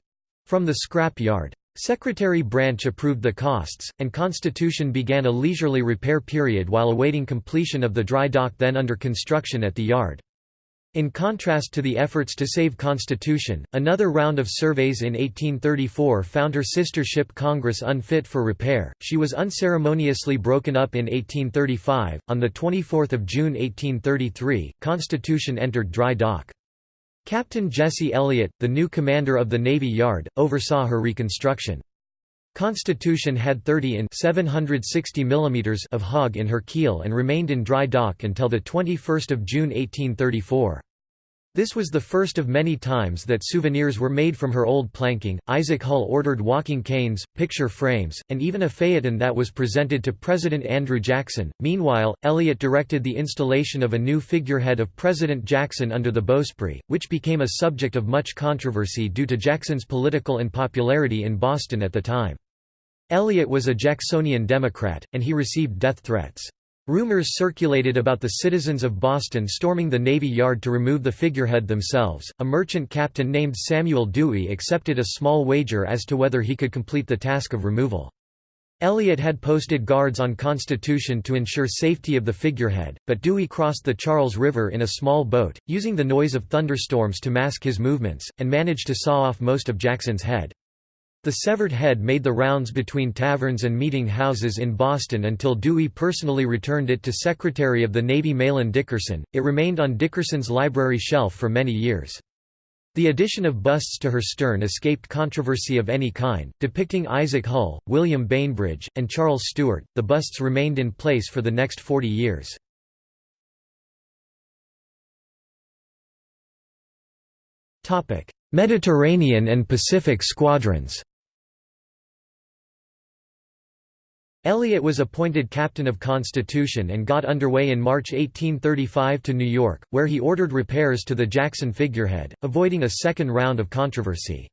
from the scrap yard. Secretary Branch approved the costs, and Constitution began a leisurely repair period while awaiting completion of the dry dock then under construction at the yard. In contrast to the efforts to save Constitution, another round of surveys in 1834 found her sister ship Congress unfit for repair. She was unceremoniously broken up in 1835. On the 24th of June 1833, Constitution entered dry dock. Captain Jesse Elliott, the new commander of the Navy Yard, oversaw her reconstruction. Constitution had 30 in 760 mm of hog in her keel and remained in dry dock until 21 June 1834. This was the first of many times that souvenirs were made from her old planking. Isaac Hull ordered walking canes, picture frames, and even a phaeton that was presented to President Andrew Jackson. Meanwhile, Elliott directed the installation of a new figurehead of President Jackson under the bowsprit, which became a subject of much controversy due to Jackson's political unpopularity in Boston at the time. Elliott was a Jacksonian Democrat, and he received death threats. Rumors circulated about the citizens of Boston storming the Navy Yard to remove the figurehead themselves. A merchant captain named Samuel Dewey accepted a small wager as to whether he could complete the task of removal. Elliott had posted guards on Constitution to ensure safety of the figurehead, but Dewey crossed the Charles River in a small boat, using the noise of thunderstorms to mask his movements, and managed to saw off most of Jackson's head. The severed head made the rounds between taverns and meeting houses in Boston until Dewey personally returned it to Secretary of the Navy Mahlon Dickerson. It remained on Dickerson's library shelf for many years. The addition of busts to her stern escaped controversy of any kind, depicting Isaac Hull, William Bainbridge, and Charles Stewart. The busts remained in place for the next 40 years. Mediterranean and Pacific squadrons Elliott was appointed captain of Constitution and got underway in March 1835 to New York, where he ordered repairs to the Jackson figurehead, avoiding a second round of controversy.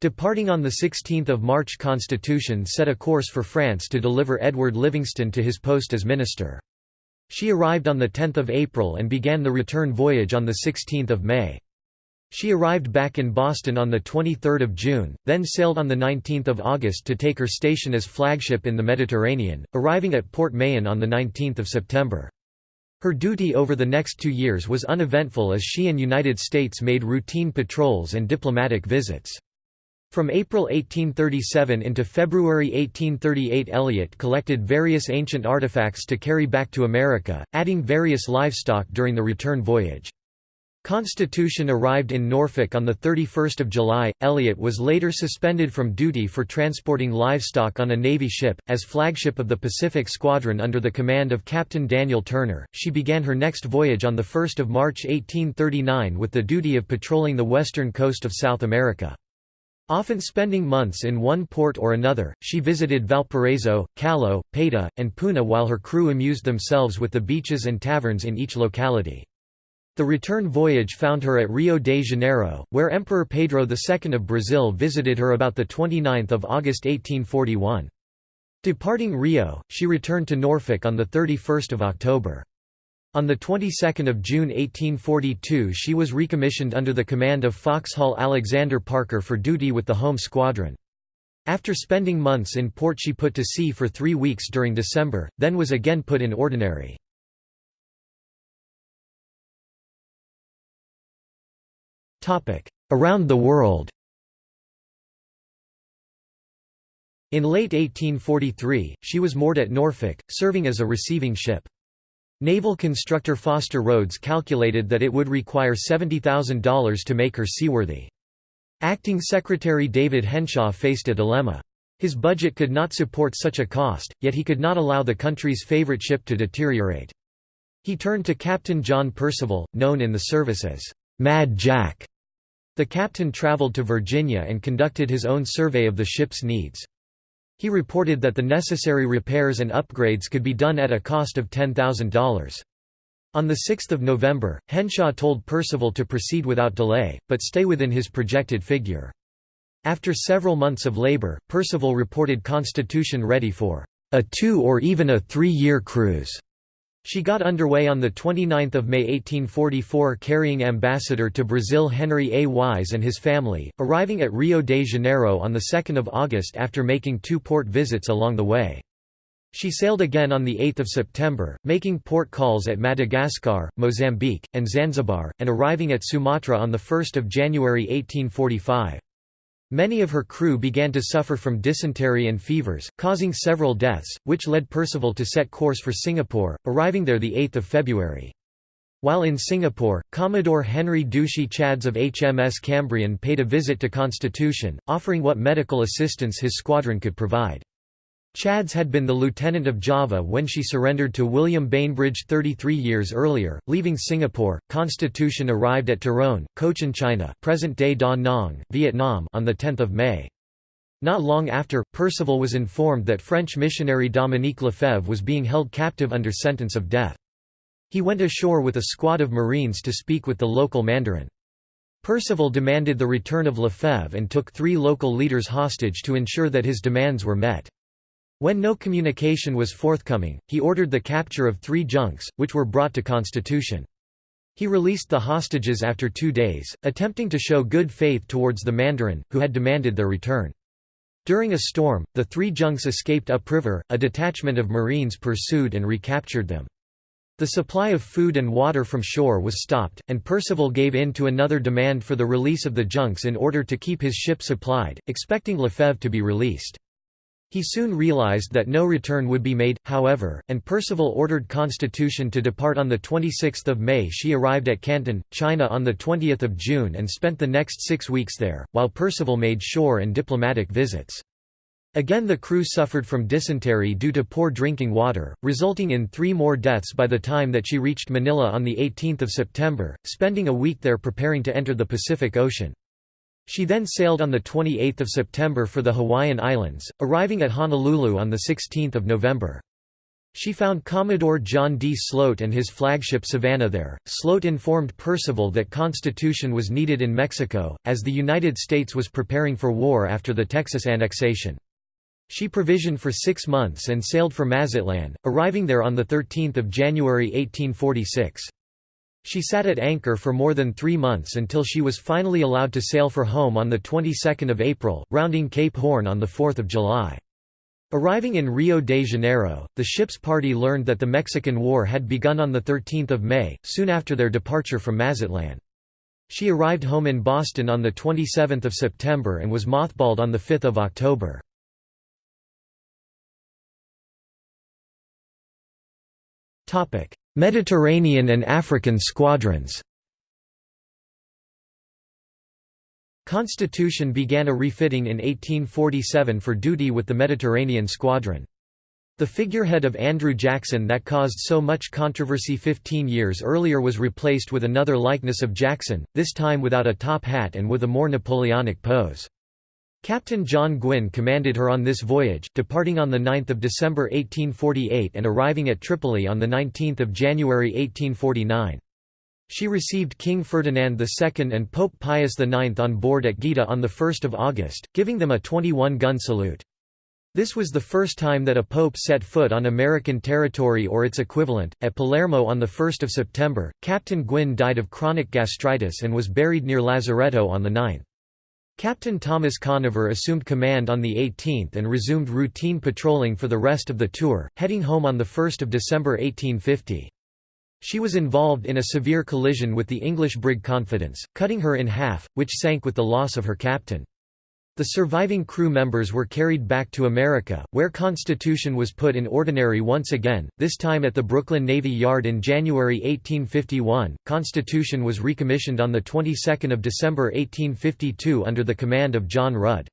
Departing on 16 March Constitution set a course for France to deliver Edward Livingston to his post as minister. She arrived on 10 April and began the return voyage on 16 May. She arrived back in Boston on 23 June, then sailed on 19 August to take her station as flagship in the Mediterranean, arriving at Port Mahon on 19 September. Her duty over the next two years was uneventful as she and United States made routine patrols and diplomatic visits. From April 1837 into February 1838 Elliott collected various ancient artifacts to carry back to America, adding various livestock during the return voyage. Constitution arrived in Norfolk on 31 July. Elliott was later suspended from duty for transporting livestock on a Navy ship. As flagship of the Pacific Squadron under the command of Captain Daniel Turner, she began her next voyage on 1 March 1839 with the duty of patrolling the western coast of South America. Often spending months in one port or another, she visited Valparaiso, Callao, Paita, and Puna while her crew amused themselves with the beaches and taverns in each locality. The return voyage found her at Rio de Janeiro, where Emperor Pedro II of Brazil visited her about 29 August 1841. Departing Rio, she returned to Norfolk on 31 October. On the 22nd of June 1842 she was recommissioned under the command of Foxhall Alexander Parker for duty with the home squadron. After spending months in port she put to sea for three weeks during December, then was again put in ordinary. Around the world In late 1843, she was moored at Norfolk, serving as a receiving ship. Naval constructor Foster Rhodes calculated that it would require $70,000 to make her seaworthy. Acting Secretary David Henshaw faced a dilemma. His budget could not support such a cost, yet he could not allow the country's favorite ship to deteriorate. He turned to Captain John Percival, known in the service as Mad Jack. The captain traveled to Virginia and conducted his own survey of the ship's needs. He reported that the necessary repairs and upgrades could be done at a cost of $10,000. On 6 November, Henshaw told Percival to proceed without delay, but stay within his projected figure. After several months of labor, Percival reported Constitution ready for a two or even a three-year cruise. She got underway on 29 May 1844 carrying ambassador to Brazil Henry A. Wise and his family, arriving at Rio de Janeiro on 2 August after making two port visits along the way. She sailed again on 8 September, making port calls at Madagascar, Mozambique, and Zanzibar, and arriving at Sumatra on 1 January 1845. Many of her crew began to suffer from dysentery and fevers, causing several deaths, which led Percival to set course for Singapore, arriving there 8 February. While in Singapore, Commodore Henry Ducie Chads of HMS Cambrian paid a visit to Constitution, offering what medical assistance his squadron could provide. Chads had been the lieutenant of Java when she surrendered to William Bainbridge 33 years earlier. Leaving Singapore, Constitution arrived at Tourane, Cochinchina, present-day Da Nang, Vietnam, on the 10th of May. Not long after, Percival was informed that French missionary Dominique Lefebvre was being held captive under sentence of death. He went ashore with a squad of Marines to speak with the local Mandarin. Percival demanded the return of Lefebvre and took three local leaders hostage to ensure that his demands were met. When no communication was forthcoming, he ordered the capture of three junks, which were brought to Constitution. He released the hostages after two days, attempting to show good faith towards the Mandarin, who had demanded their return. During a storm, the three junks escaped upriver, a detachment of Marines pursued and recaptured them. The supply of food and water from shore was stopped, and Percival gave in to another demand for the release of the junks in order to keep his ship supplied, expecting Lefebvre to be released. He soon realized that no return would be made, however, and Percival ordered Constitution to depart on 26 May she arrived at Canton, China on 20 June and spent the next six weeks there, while Percival made shore and diplomatic visits. Again the crew suffered from dysentery due to poor drinking water, resulting in three more deaths by the time that she reached Manila on 18 September, spending a week there preparing to enter the Pacific Ocean. She then sailed on 28 September for the Hawaiian Islands, arriving at Honolulu on 16 November. She found Commodore John D. Sloat and his flagship Savannah there. Sloat informed Percival that Constitution was needed in Mexico, as the United States was preparing for war after the Texas annexation. She provisioned for six months and sailed for Mazatlan, arriving there on 13 January 1846. She sat at anchor for more than three months until she was finally allowed to sail for home on the 22nd of April, rounding Cape Horn on 4 July. Arriving in Rio de Janeiro, the ship's party learned that the Mexican War had begun on 13 May, soon after their departure from Mazatlan. She arrived home in Boston on 27 September and was mothballed on 5 October. Mediterranean and African squadrons Constitution began a refitting in 1847 for duty with the Mediterranean Squadron. The figurehead of Andrew Jackson that caused so much controversy 15 years earlier was replaced with another likeness of Jackson, this time without a top hat and with a more Napoleonic pose. Captain John Gwynne commanded her on this voyage, departing on 9 December 1848 and arriving at Tripoli on 19 January 1849. She received King Ferdinand II and Pope Pius IX on board at Gaeta on 1 August, giving them a 21-gun salute. This was the first time that a pope set foot on American territory or its equivalent. At Palermo on 1 September, Captain Gwynne died of chronic gastritis and was buried near Lazaretto on the 9th. Captain Thomas Conover assumed command on the 18th and resumed routine patrolling for the rest of the tour, heading home on 1 December 1850. She was involved in a severe collision with the English brig Confidence, cutting her in half, which sank with the loss of her captain. The surviving crew members were carried back to America, where Constitution was put in ordinary once again, this time at the Brooklyn Navy Yard in January 1851. Constitution was recommissioned on the 22nd of December 1852 under the command of John Rudd.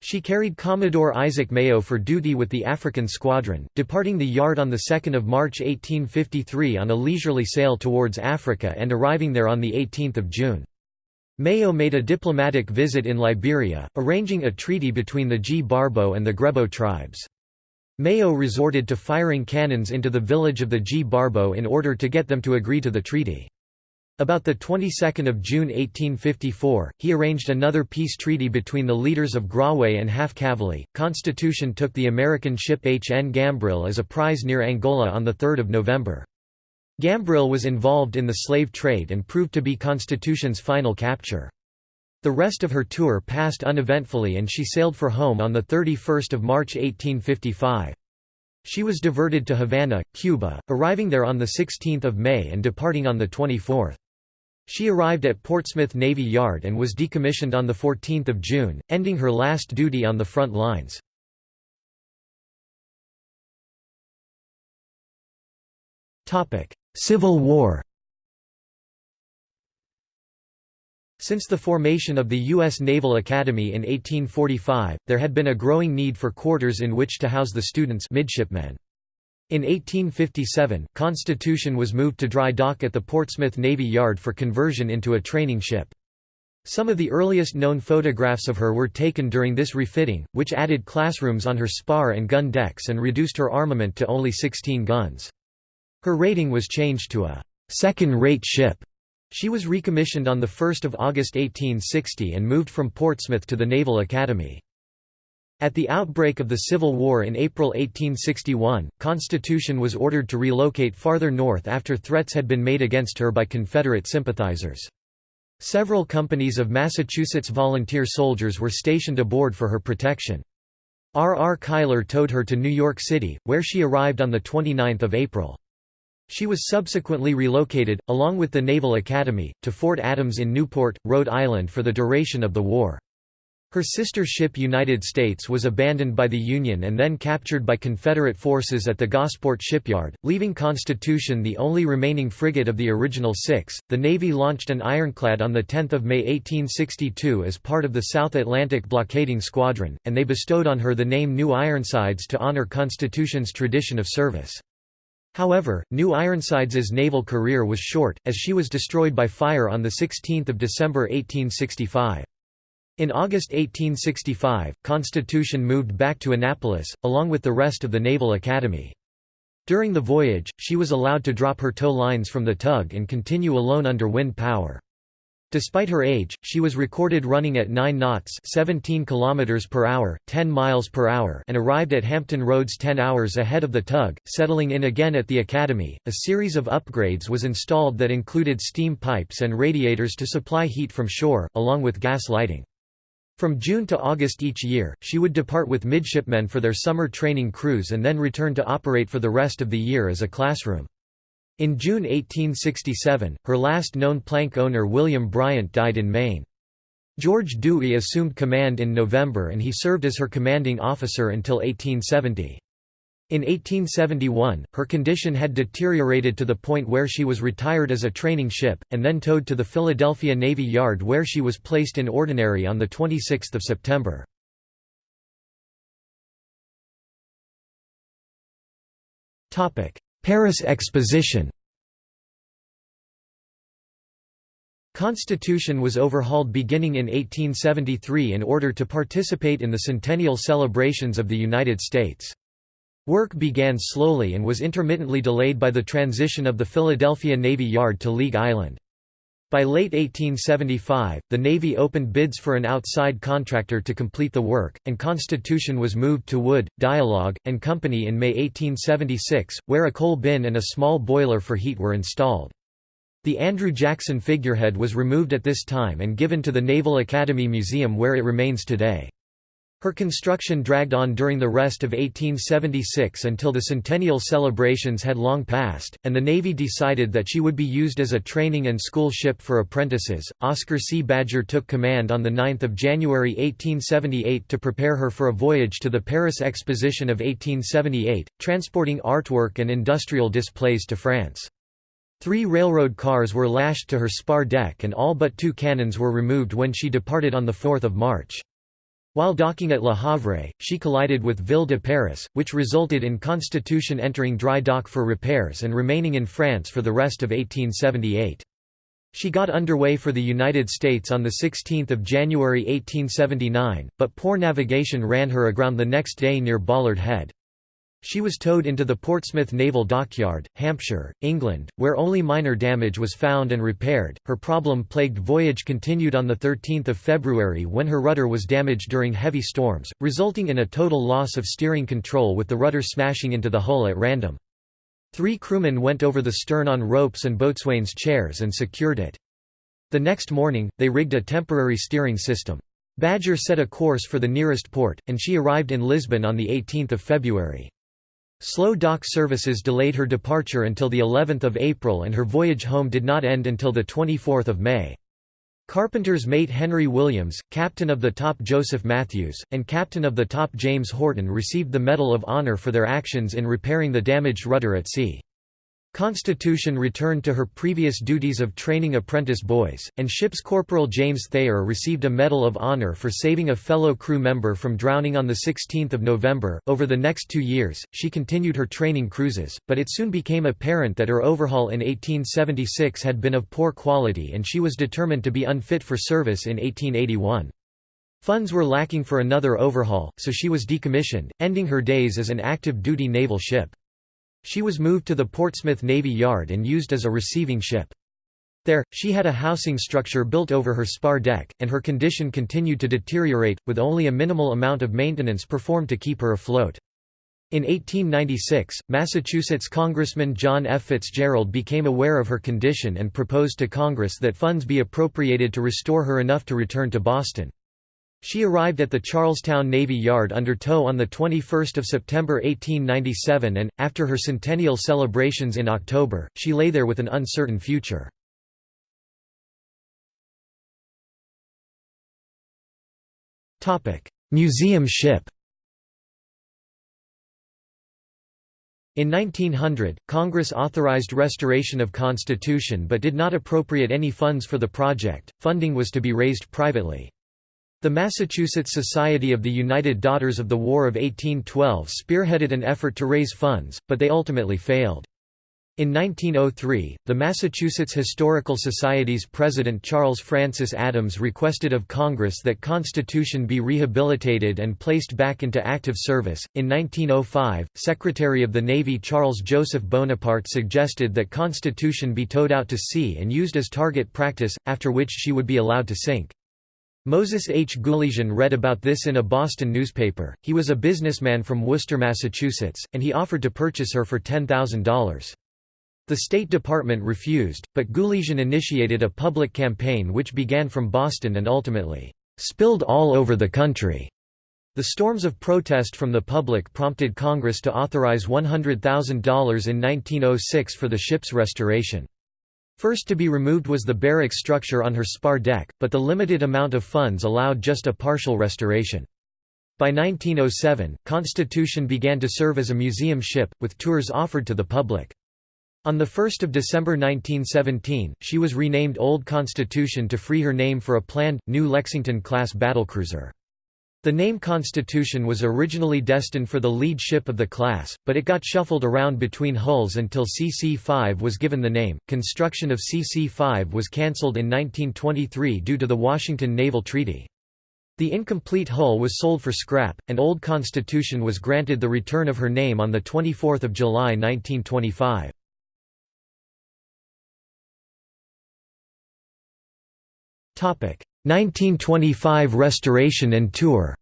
She carried Commodore Isaac Mayo for duty with the African Squadron, departing the yard on 2 March 1853 on a leisurely sail towards Africa and arriving there on 18 June. Mayo made a diplomatic visit in Liberia, arranging a treaty between the Gbarbo and the Grebo tribes. Mayo resorted to firing cannons into the village of the Gbarbo in order to get them to agree to the treaty. About the 22nd of June 1854, he arranged another peace treaty between the leaders of Grawe and Half Cavally. Constitution took the American ship H. N. Gambrill as a prize near Angola on 3 November. Gambrill was involved in the slave trade and proved to be Constitution's final capture. The rest of her tour passed uneventfully and she sailed for home on 31 March 1855. She was diverted to Havana, Cuba, arriving there on 16 May and departing on 24. She arrived at Portsmouth Navy Yard and was decommissioned on 14 June, ending her last duty on the front lines. Civil War Since the formation of the U.S. Naval Academy in 1845, there had been a growing need for quarters in which to house the students midshipmen. In 1857, Constitution was moved to dry dock at the Portsmouth Navy Yard for conversion into a training ship. Some of the earliest known photographs of her were taken during this refitting, which added classrooms on her spar and gun decks and reduced her armament to only 16 guns. Her rating was changed to a second-rate ship. She was recommissioned on 1 August 1860 and moved from Portsmouth to the Naval Academy. At the outbreak of the Civil War in April 1861, Constitution was ordered to relocate farther north after threats had been made against her by Confederate sympathizers. Several companies of Massachusetts volunteer soldiers were stationed aboard for her protection. R. R. Cuyler towed her to New York City, where she arrived on 29 April. She was subsequently relocated, along with the Naval Academy, to Fort Adams in Newport, Rhode Island for the duration of the war. Her sister ship United States was abandoned by the Union and then captured by Confederate forces at the Gosport shipyard, leaving Constitution the only remaining frigate of the original six. The Navy launched an ironclad on 10 May 1862 as part of the South Atlantic Blockading Squadron, and they bestowed on her the name New Ironsides to honor Constitution's tradition of service. However, New Ironsides' naval career was short, as she was destroyed by fire on 16 December 1865. In August 1865, Constitution moved back to Annapolis, along with the rest of the Naval Academy. During the voyage, she was allowed to drop her tow lines from the tug and continue alone under wind power. Despite her age, she was recorded running at 9 knots 17 km per hour, 10 miles per hour and arrived at Hampton Roads 10 hours ahead of the tug, settling in again at the Academy. A series of upgrades was installed that included steam pipes and radiators to supply heat from shore, along with gas lighting. From June to August each year, she would depart with midshipmen for their summer training cruise and then return to operate for the rest of the year as a classroom. In June 1867, her last known plank owner William Bryant died in Maine. George Dewey assumed command in November and he served as her commanding officer until 1870. In 1871, her condition had deteriorated to the point where she was retired as a training ship, and then towed to the Philadelphia Navy Yard where she was placed in ordinary on 26 September. Paris Exposition Constitution was overhauled beginning in 1873 in order to participate in the centennial celebrations of the United States. Work began slowly and was intermittently delayed by the transition of the Philadelphia Navy Yard to League Island. By late 1875, the Navy opened bids for an outside contractor to complete the work, and Constitution was moved to Wood, Dialogue, and Company in May 1876, where a coal bin and a small boiler for heat were installed. The Andrew Jackson figurehead was removed at this time and given to the Naval Academy Museum where it remains today. Her construction dragged on during the rest of 1876 until the centennial celebrations had long passed, and the Navy decided that she would be used as a training and school ship for apprentices. Oscar C. Badger took command on 9 January 1878 to prepare her for a voyage to the Paris Exposition of 1878, transporting artwork and industrial displays to France. Three railroad cars were lashed to her spar deck and all but two cannons were removed when she departed on 4 March. While docking at Le Havre, she collided with Ville de Paris, which resulted in Constitution entering dry dock for repairs and remaining in France for the rest of 1878. She got underway for the United States on 16 January 1879, but poor navigation ran her aground the next day near Bollard Head. She was towed into the Portsmouth Naval Dockyard, Hampshire, England, where only minor damage was found and repaired. Her problem-plagued voyage continued on the 13th of February when her rudder was damaged during heavy storms, resulting in a total loss of steering control with the rudder smashing into the hull at random. Three crewmen went over the stern on ropes and boatswain's chairs and secured it. The next morning, they rigged a temporary steering system. Badger set a course for the nearest port, and she arrived in Lisbon on 18 February. Slow dock services delayed her departure until the 11th of April and her voyage home did not end until the 24th of May. Carpenter's mate Henry Williams, captain of the top Joseph Matthews, and captain of the top James Horton received the Medal of Honor for their actions in repairing the damaged rudder at sea. Constitution returned to her previous duties of training apprentice boys, and Ship's Corporal James Thayer received a Medal of Honor for saving a fellow crew member from drowning on 16 November. Over the next two years, she continued her training cruises, but it soon became apparent that her overhaul in 1876 had been of poor quality and she was determined to be unfit for service in 1881. Funds were lacking for another overhaul, so she was decommissioned, ending her days as an active duty naval ship. She was moved to the Portsmouth Navy Yard and used as a receiving ship. There, she had a housing structure built over her spar deck, and her condition continued to deteriorate, with only a minimal amount of maintenance performed to keep her afloat. In 1896, Massachusetts Congressman John F. Fitzgerald became aware of her condition and proposed to Congress that funds be appropriated to restore her enough to return to Boston. She arrived at the Charlestown Navy Yard under tow on 21 September 1897 and, after her centennial celebrations in October, she lay there with an uncertain future. Museum ship In 1900, Congress authorized restoration of Constitution but did not appropriate any funds for the project, funding was to be raised privately. The Massachusetts Society of the United Daughters of the War of 1812 spearheaded an effort to raise funds, but they ultimately failed. In 1903, the Massachusetts Historical Society's president Charles Francis Adams requested of Congress that Constitution be rehabilitated and placed back into active service. In 1905, Secretary of the Navy Charles Joseph Bonaparte suggested that Constitution be towed out to sea and used as target practice, after which she would be allowed to sink. Moses H. Gulesian read about this in a Boston newspaper. He was a businessman from Worcester, Massachusetts, and he offered to purchase her for $10,000. The State Department refused, but Gulesian initiated a public campaign which began from Boston and ultimately spilled all over the country. The storms of protest from the public prompted Congress to authorize $100,000 in 1906 for the ship's restoration. First to be removed was the barrack structure on her spar deck, but the limited amount of funds allowed just a partial restoration. By 1907, Constitution began to serve as a museum ship, with tours offered to the public. On 1 December 1917, she was renamed Old Constitution to free her name for a planned, new Lexington-class battlecruiser. The name Constitution was originally destined for the lead ship of the class, but it got shuffled around between hulls until CC-5 was given the name. Construction of CC-5 was cancelled in 1923 due to the Washington Naval Treaty. The incomplete hull was sold for scrap, and Old Constitution was granted the return of her name on 24 July 1925. 1925 restoration and tour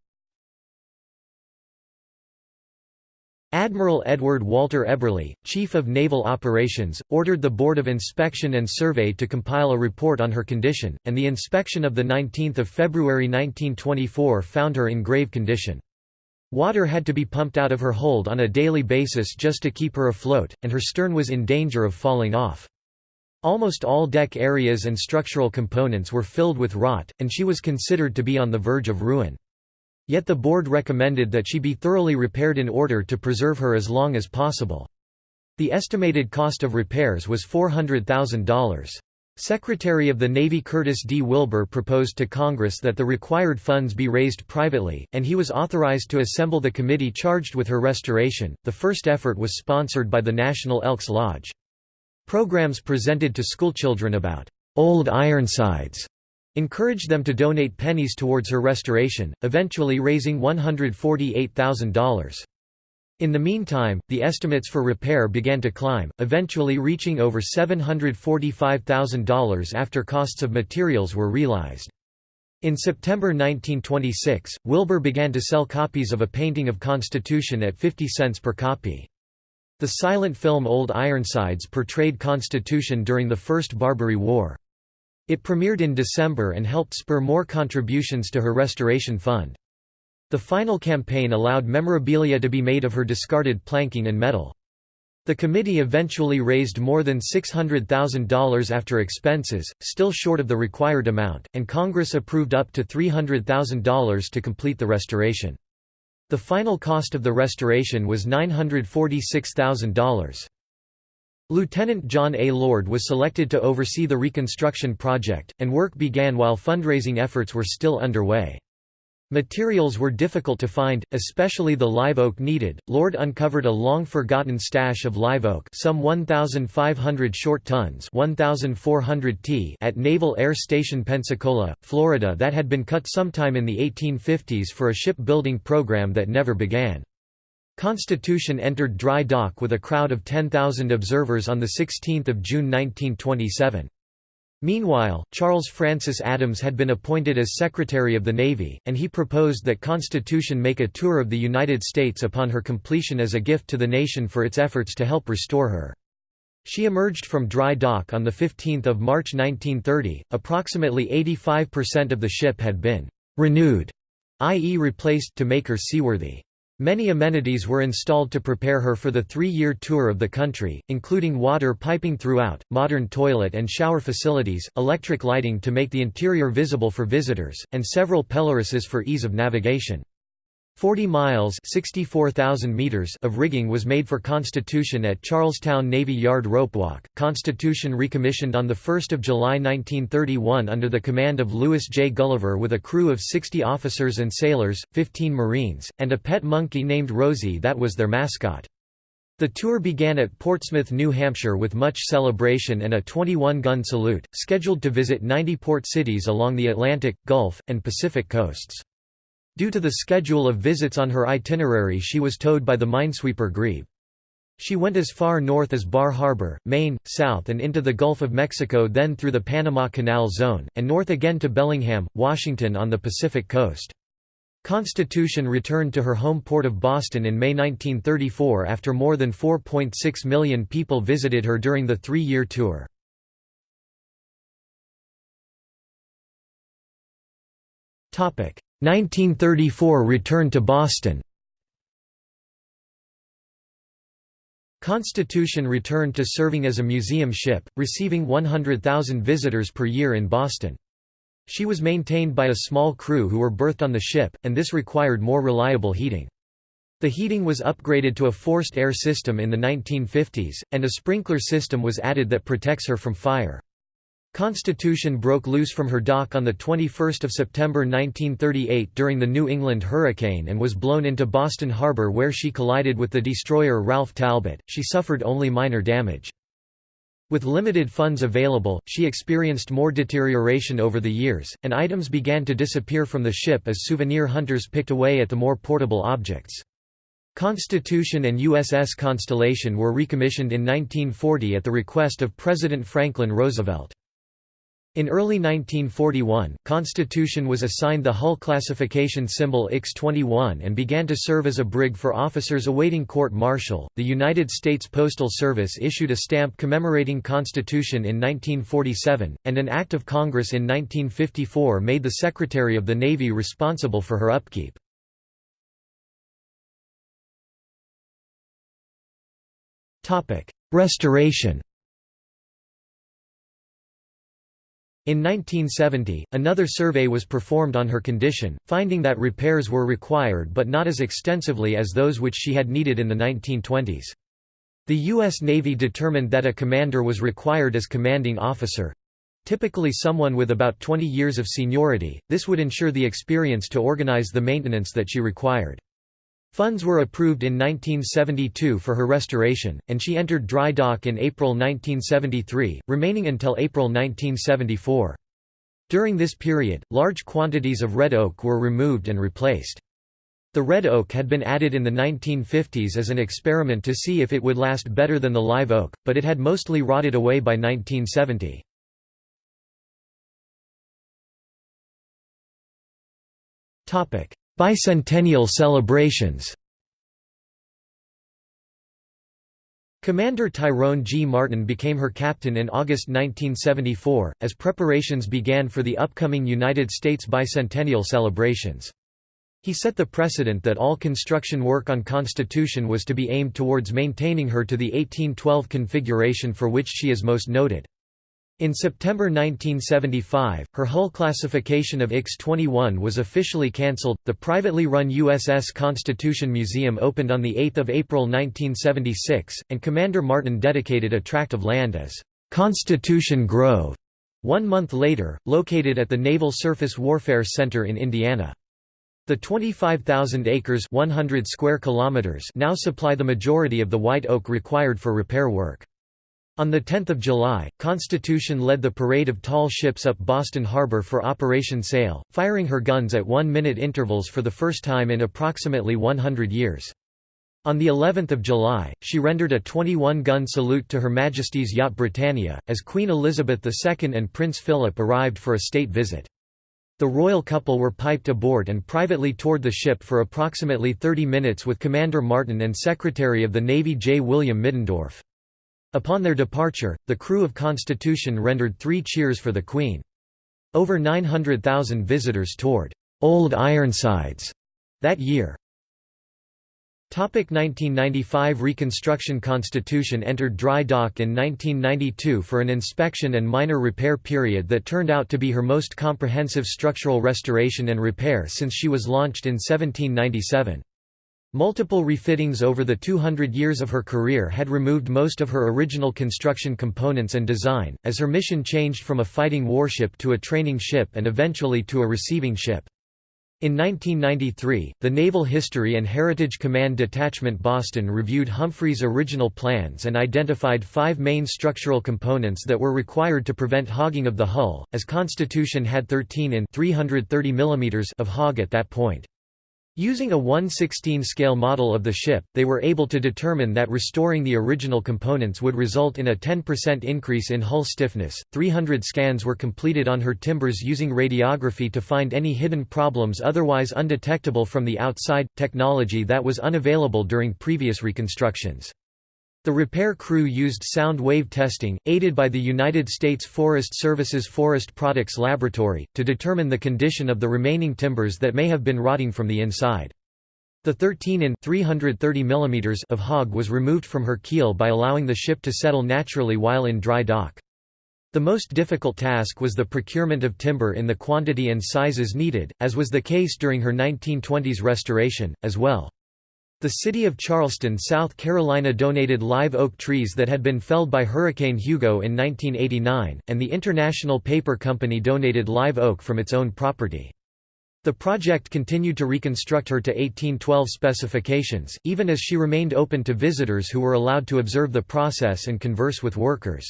Admiral Edward Walter Eberle, Chief of Naval Operations, ordered the Board of Inspection and Survey to compile a report on her condition, and the inspection of 19 February 1924 found her in grave condition. Water had to be pumped out of her hold on a daily basis just to keep her afloat, and her stern was in danger of falling off. Almost all deck areas and structural components were filled with rot, and she was considered to be on the verge of ruin. Yet the board recommended that she be thoroughly repaired in order to preserve her as long as possible. The estimated cost of repairs was $400,000. Secretary of the Navy Curtis D. Wilbur proposed to Congress that the required funds be raised privately, and he was authorized to assemble the committee charged with her restoration. The first effort was sponsored by the National Elks Lodge. Programs presented to schoolchildren about old Ironsides encouraged them to donate pennies towards her restoration, eventually raising $148,000. In the meantime, the estimates for repair began to climb, eventually reaching over $745,000 after costs of materials were realized. In September 1926, Wilbur began to sell copies of a painting of Constitution at 50 cents per copy. The silent film Old Ironsides portrayed Constitution during the First Barbary War. It premiered in December and helped spur more contributions to her restoration fund. The final campaign allowed memorabilia to be made of her discarded planking and metal. The committee eventually raised more than $600,000 after expenses, still short of the required amount, and Congress approved up to $300,000 to complete the restoration. The final cost of the restoration was $946,000. Lieutenant John A. Lord was selected to oversee the reconstruction project, and work began while fundraising efforts were still underway. Materials were difficult to find, especially the live oak needed. Lord uncovered a long-forgotten stash of live oak, some 1,500 short tons (1,400 t) at Naval Air Station Pensacola, Florida, that had been cut sometime in the 1850s for a shipbuilding program that never began. Constitution entered dry dock with a crowd of 10,000 observers on 16 June 1927. Meanwhile, Charles Francis Adams had been appointed as Secretary of the Navy, and he proposed that Constitution make a tour of the United States upon her completion as a gift to the nation for its efforts to help restore her. She emerged from dry dock on 15 March 1930, approximately 85% of the ship had been «renewed», i.e. replaced to make her seaworthy. Many amenities were installed to prepare her for the three-year tour of the country, including water piping throughout, modern toilet and shower facilities, electric lighting to make the interior visible for visitors, and several pelorises for ease of navigation. 40 miles meters of rigging was made for Constitution at Charlestown Navy Yard Ropewalk. Constitution recommissioned on 1 July 1931 under the command of Louis J. Gulliver with a crew of 60 officers and sailors, 15 Marines, and a pet monkey named Rosie that was their mascot. The tour began at Portsmouth, New Hampshire with much celebration and a 21-gun salute, scheduled to visit 90 port cities along the Atlantic, Gulf, and Pacific coasts. Due to the schedule of visits on her itinerary she was towed by the minesweeper Grebe. She went as far north as Bar Harbor, Maine, south and into the Gulf of Mexico then through the Panama Canal Zone, and north again to Bellingham, Washington on the Pacific coast. Constitution returned to her home port of Boston in May 1934 after more than 4.6 million people visited her during the three-year tour. 1934 return to Boston. Constitution returned to serving as a museum ship, receiving 100,000 visitors per year in Boston. She was maintained by a small crew who were berthed on the ship, and this required more reliable heating. The heating was upgraded to a forced air system in the 1950s, and a sprinkler system was added that protects her from fire. Constitution broke loose from her dock on 21 September 1938 during the New England hurricane and was blown into Boston Harbor where she collided with the destroyer Ralph Talbot. She suffered only minor damage. With limited funds available, she experienced more deterioration over the years, and items began to disappear from the ship as souvenir hunters picked away at the more portable objects. Constitution and USS Constellation were recommissioned in 1940 at the request of President Franklin Roosevelt. In early 1941, Constitution was assigned the hull classification symbol X-21 and began to serve as a brig for officers awaiting court-martial. The United States Postal Service issued a stamp commemorating Constitution in 1947, and an act of Congress in 1954 made the Secretary of the Navy responsible for her upkeep. Topic: Restoration In 1970, another survey was performed on her condition, finding that repairs were required but not as extensively as those which she had needed in the 1920s. The U.S. Navy determined that a commander was required as commanding officer—typically someone with about 20 years of seniority, this would ensure the experience to organize the maintenance that she required. Funds were approved in 1972 for her restoration, and she entered dry dock in April 1973, remaining until April 1974. During this period, large quantities of red oak were removed and replaced. The red oak had been added in the 1950s as an experiment to see if it would last better than the live oak, but it had mostly rotted away by 1970. Bicentennial celebrations Commander Tyrone G. Martin became her captain in August 1974, as preparations began for the upcoming United States bicentennial celebrations. He set the precedent that all construction work on Constitution was to be aimed towards maintaining her to the 1812 configuration for which she is most noted. In September 1975, her hull classification of X-21 was officially cancelled. The privately run USS Constitution Museum opened on the 8th of April 1976, and Commander Martin dedicated a tract of land as Constitution Grove. One month later, located at the Naval Surface Warfare Center in Indiana. The 25,000 acres 100 square kilometers now supply the majority of the white oak required for repair work. On 10 July, Constitution led the parade of tall ships up Boston Harbor for Operation Sail, firing her guns at one-minute intervals for the first time in approximately 100 years. On the 11th of July, she rendered a 21-gun salute to Her Majesty's yacht Britannia, as Queen Elizabeth II and Prince Philip arrived for a state visit. The royal couple were piped aboard and privately toured the ship for approximately 30 minutes with Commander Martin and Secretary of the Navy J. William Middendorf. Upon their departure, the crew of Constitution rendered three cheers for the Queen. Over 900,000 visitors toured Old Ironsides that year. 1995 Reconstruction Constitution entered dry dock in 1992 for an inspection and minor repair period that turned out to be her most comprehensive structural restoration and repair since she was launched in 1797. Multiple refittings over the 200 years of her career had removed most of her original construction components and design, as her mission changed from a fighting warship to a training ship and eventually to a receiving ship. In 1993, the Naval History and Heritage Command Detachment Boston reviewed Humphreys' original plans and identified five main structural components that were required to prevent hogging of the hull, as Constitution had 13 in 330 mm of hog at that point. Using a 1/16 scale model of the ship, they were able to determine that restoring the original components would result in a 10% increase in hull stiffness. 300 scans were completed on her timbers using radiography to find any hidden problems otherwise undetectable from the outside, technology that was unavailable during previous reconstructions. The repair crew used sound wave testing, aided by the United States Forest Service's Forest Products Laboratory, to determine the condition of the remaining timbers that may have been rotting from the inside. The 13 in 330 mm of hog was removed from her keel by allowing the ship to settle naturally while in dry dock. The most difficult task was the procurement of timber in the quantity and sizes needed, as was the case during her 1920s restoration, as well. The city of Charleston, South Carolina donated live oak trees that had been felled by Hurricane Hugo in 1989, and the International Paper Company donated live oak from its own property. The project continued to reconstruct her to 1812 specifications, even as she remained open to visitors who were allowed to observe the process and converse with workers.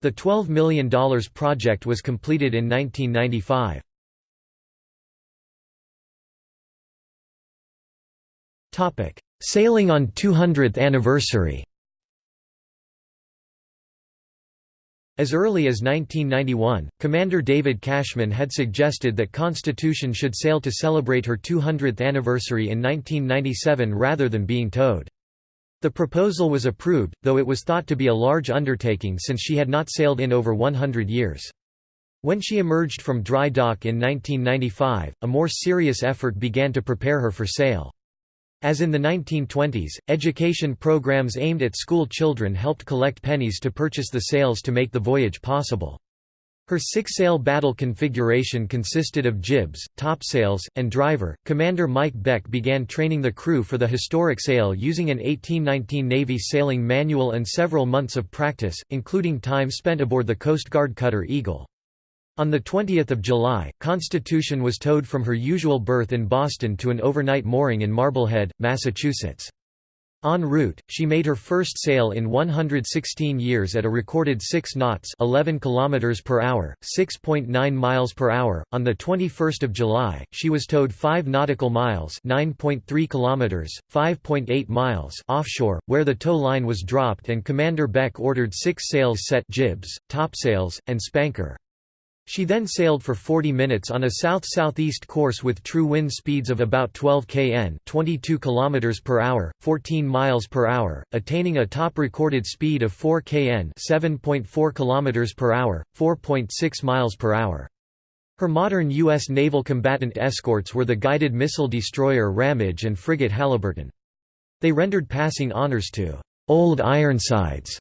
The $12 million project was completed in 1995. Sailing on 200th anniversary As early as 1991, Commander David Cashman had suggested that Constitution should sail to celebrate her 200th anniversary in 1997 rather than being towed. The proposal was approved, though it was thought to be a large undertaking since she had not sailed in over 100 years. When she emerged from dry dock in 1995, a more serious effort began to prepare her for sail. As in the 1920s, education programs aimed at school children helped collect pennies to purchase the sails to make the voyage possible. Her six-sail battle configuration consisted of jibs, topsails, and driver. Commander Mike Beck began training the crew for the historic sail using an 1819 Navy sailing manual and several months of practice, including time spent aboard the Coast Guard cutter Eagle. On 20 July, Constitution was towed from her usual berth in Boston to an overnight mooring in Marblehead, Massachusetts. En route, she made her first sail in 116 years at a recorded 6 knots, 11 kilometers per hour, 6.9 miles per hour. On the 21st of July, she was towed 5 nautical miles, 9.3 kilometers, 5.8 miles offshore, where the tow line was dropped and Commander Beck ordered 6 sails set jibs, topsails, and spanker. She then sailed for 40 minutes on a south-southeast course with true wind speeds of about 12 kn, 22 km per hour, 14 miles per hour, attaining a top recorded speed of 4 kn, 7.4 km per hour, 4.6 miles per hour. Her modern U.S. naval combatant escorts were the guided missile destroyer Ramage and frigate Halyburton. They rendered passing honors to Old Ironsides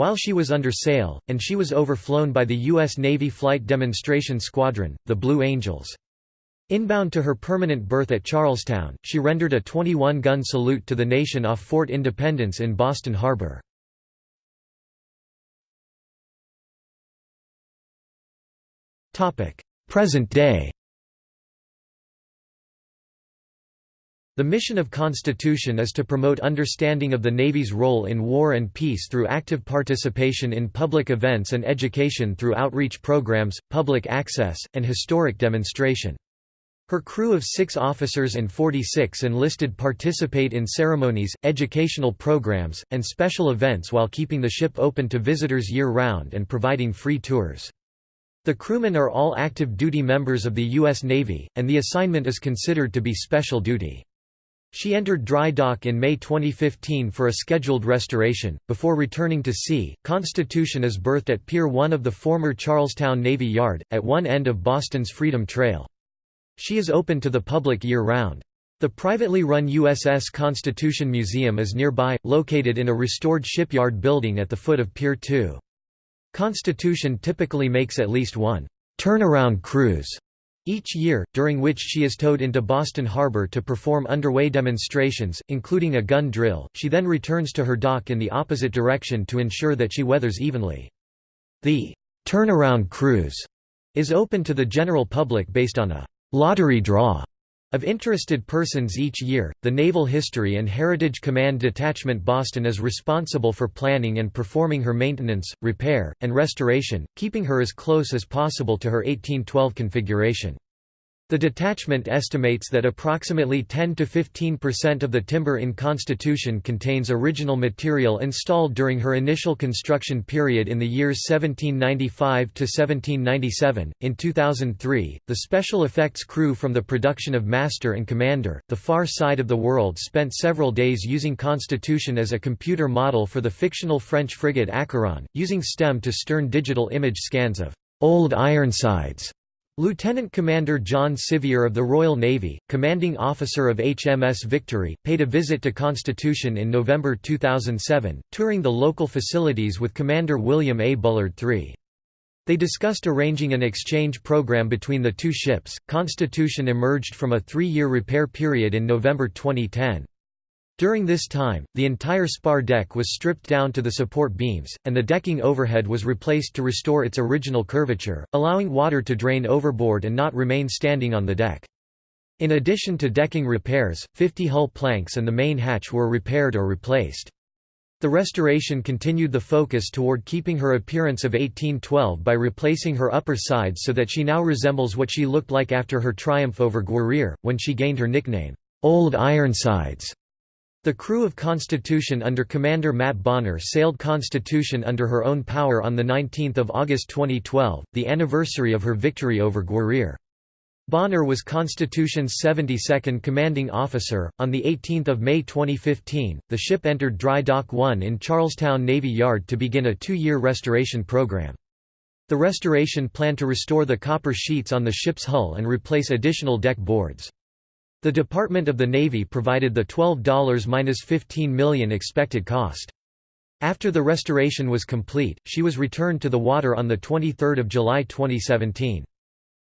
while she was under sail, and she was overflown by the U.S. Navy Flight Demonstration Squadron, the Blue Angels. Inbound to her permanent berth at Charlestown, she rendered a 21-gun salute to the nation off Fort Independence in Boston Harbor. Present day The mission of Constitution is to promote understanding of the Navy's role in war and peace through active participation in public events and education through outreach programs, public access, and historic demonstration. Her crew of six officers and 46 enlisted participate in ceremonies, educational programs, and special events while keeping the ship open to visitors year-round and providing free tours. The crewmen are all active duty members of the U.S. Navy, and the assignment is considered to be special duty. She entered dry dock in May 2015 for a scheduled restoration. Before returning to sea, Constitution is berthed at Pier 1 of the former Charlestown Navy Yard, at one end of Boston's Freedom Trail. She is open to the public year-round. The privately run USS Constitution Museum is nearby, located in a restored shipyard building at the foot of Pier 2. Constitution typically makes at least one turnaround cruise each year, during which she is towed into Boston Harbor to perform underway demonstrations, including a gun drill, she then returns to her dock in the opposite direction to ensure that she weathers evenly. The turnaround cruise is open to the general public based on a lottery draw Of interested persons each year, the Naval History and Heritage Command Detachment Boston is responsible for planning and performing her maintenance, repair, and restoration, keeping her as close as possible to her 1812 configuration. The detachment estimates that approximately 10 to 15% of the timber in Constitution contains original material installed during her initial construction period in the years 1795 to 1797. In 2003, the special effects crew from the production of Master and Commander: The Far Side of the World spent several days using Constitution as a computer model for the fictional French frigate Acheron, using STEM to stern digital image scans of old Ironsides Lieutenant Commander John Scivier of the Royal Navy, commanding officer of HMS Victory, paid a visit to Constitution in November 2007, touring the local facilities with Commander William A. Bullard III. They discussed arranging an exchange program between the two ships. Constitution emerged from a three year repair period in November 2010. During this time, the entire spar deck was stripped down to the support beams, and the decking overhead was replaced to restore its original curvature, allowing water to drain overboard and not remain standing on the deck. In addition to decking repairs, 50 hull planks and the main hatch were repaired or replaced. The restoration continued the focus toward keeping her appearance of 1812 by replacing her upper sides so that she now resembles what she looked like after her triumph over Guerriere, when she gained her nickname, Old Ironsides. The crew of Constitution under Commander Matt Bonner sailed Constitution under her own power on 19 August 2012, the anniversary of her victory over Guerriere. Bonner was Constitution's 72nd commanding officer. On 18 May 2015, the ship entered Dry Dock 1 in Charlestown Navy Yard to begin a two-year restoration program. The restoration planned to restore the copper sheets on the ship's hull and replace additional deck boards. The Department of the Navy provided the $12–15 million expected cost. After the restoration was complete, she was returned to the water on 23 July 2017.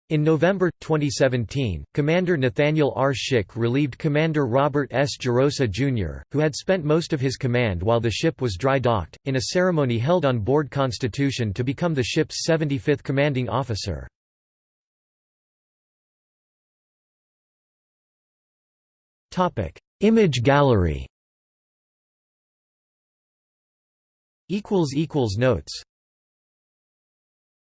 In November, 2017, Commander Nathaniel R. Shick relieved Commander Robert S. Gerosa, Jr., who had spent most of his command while the ship was dry docked, in a ceremony held on board Constitution to become the ship's 75th commanding officer. Topic: Image gallery. Equals equals notes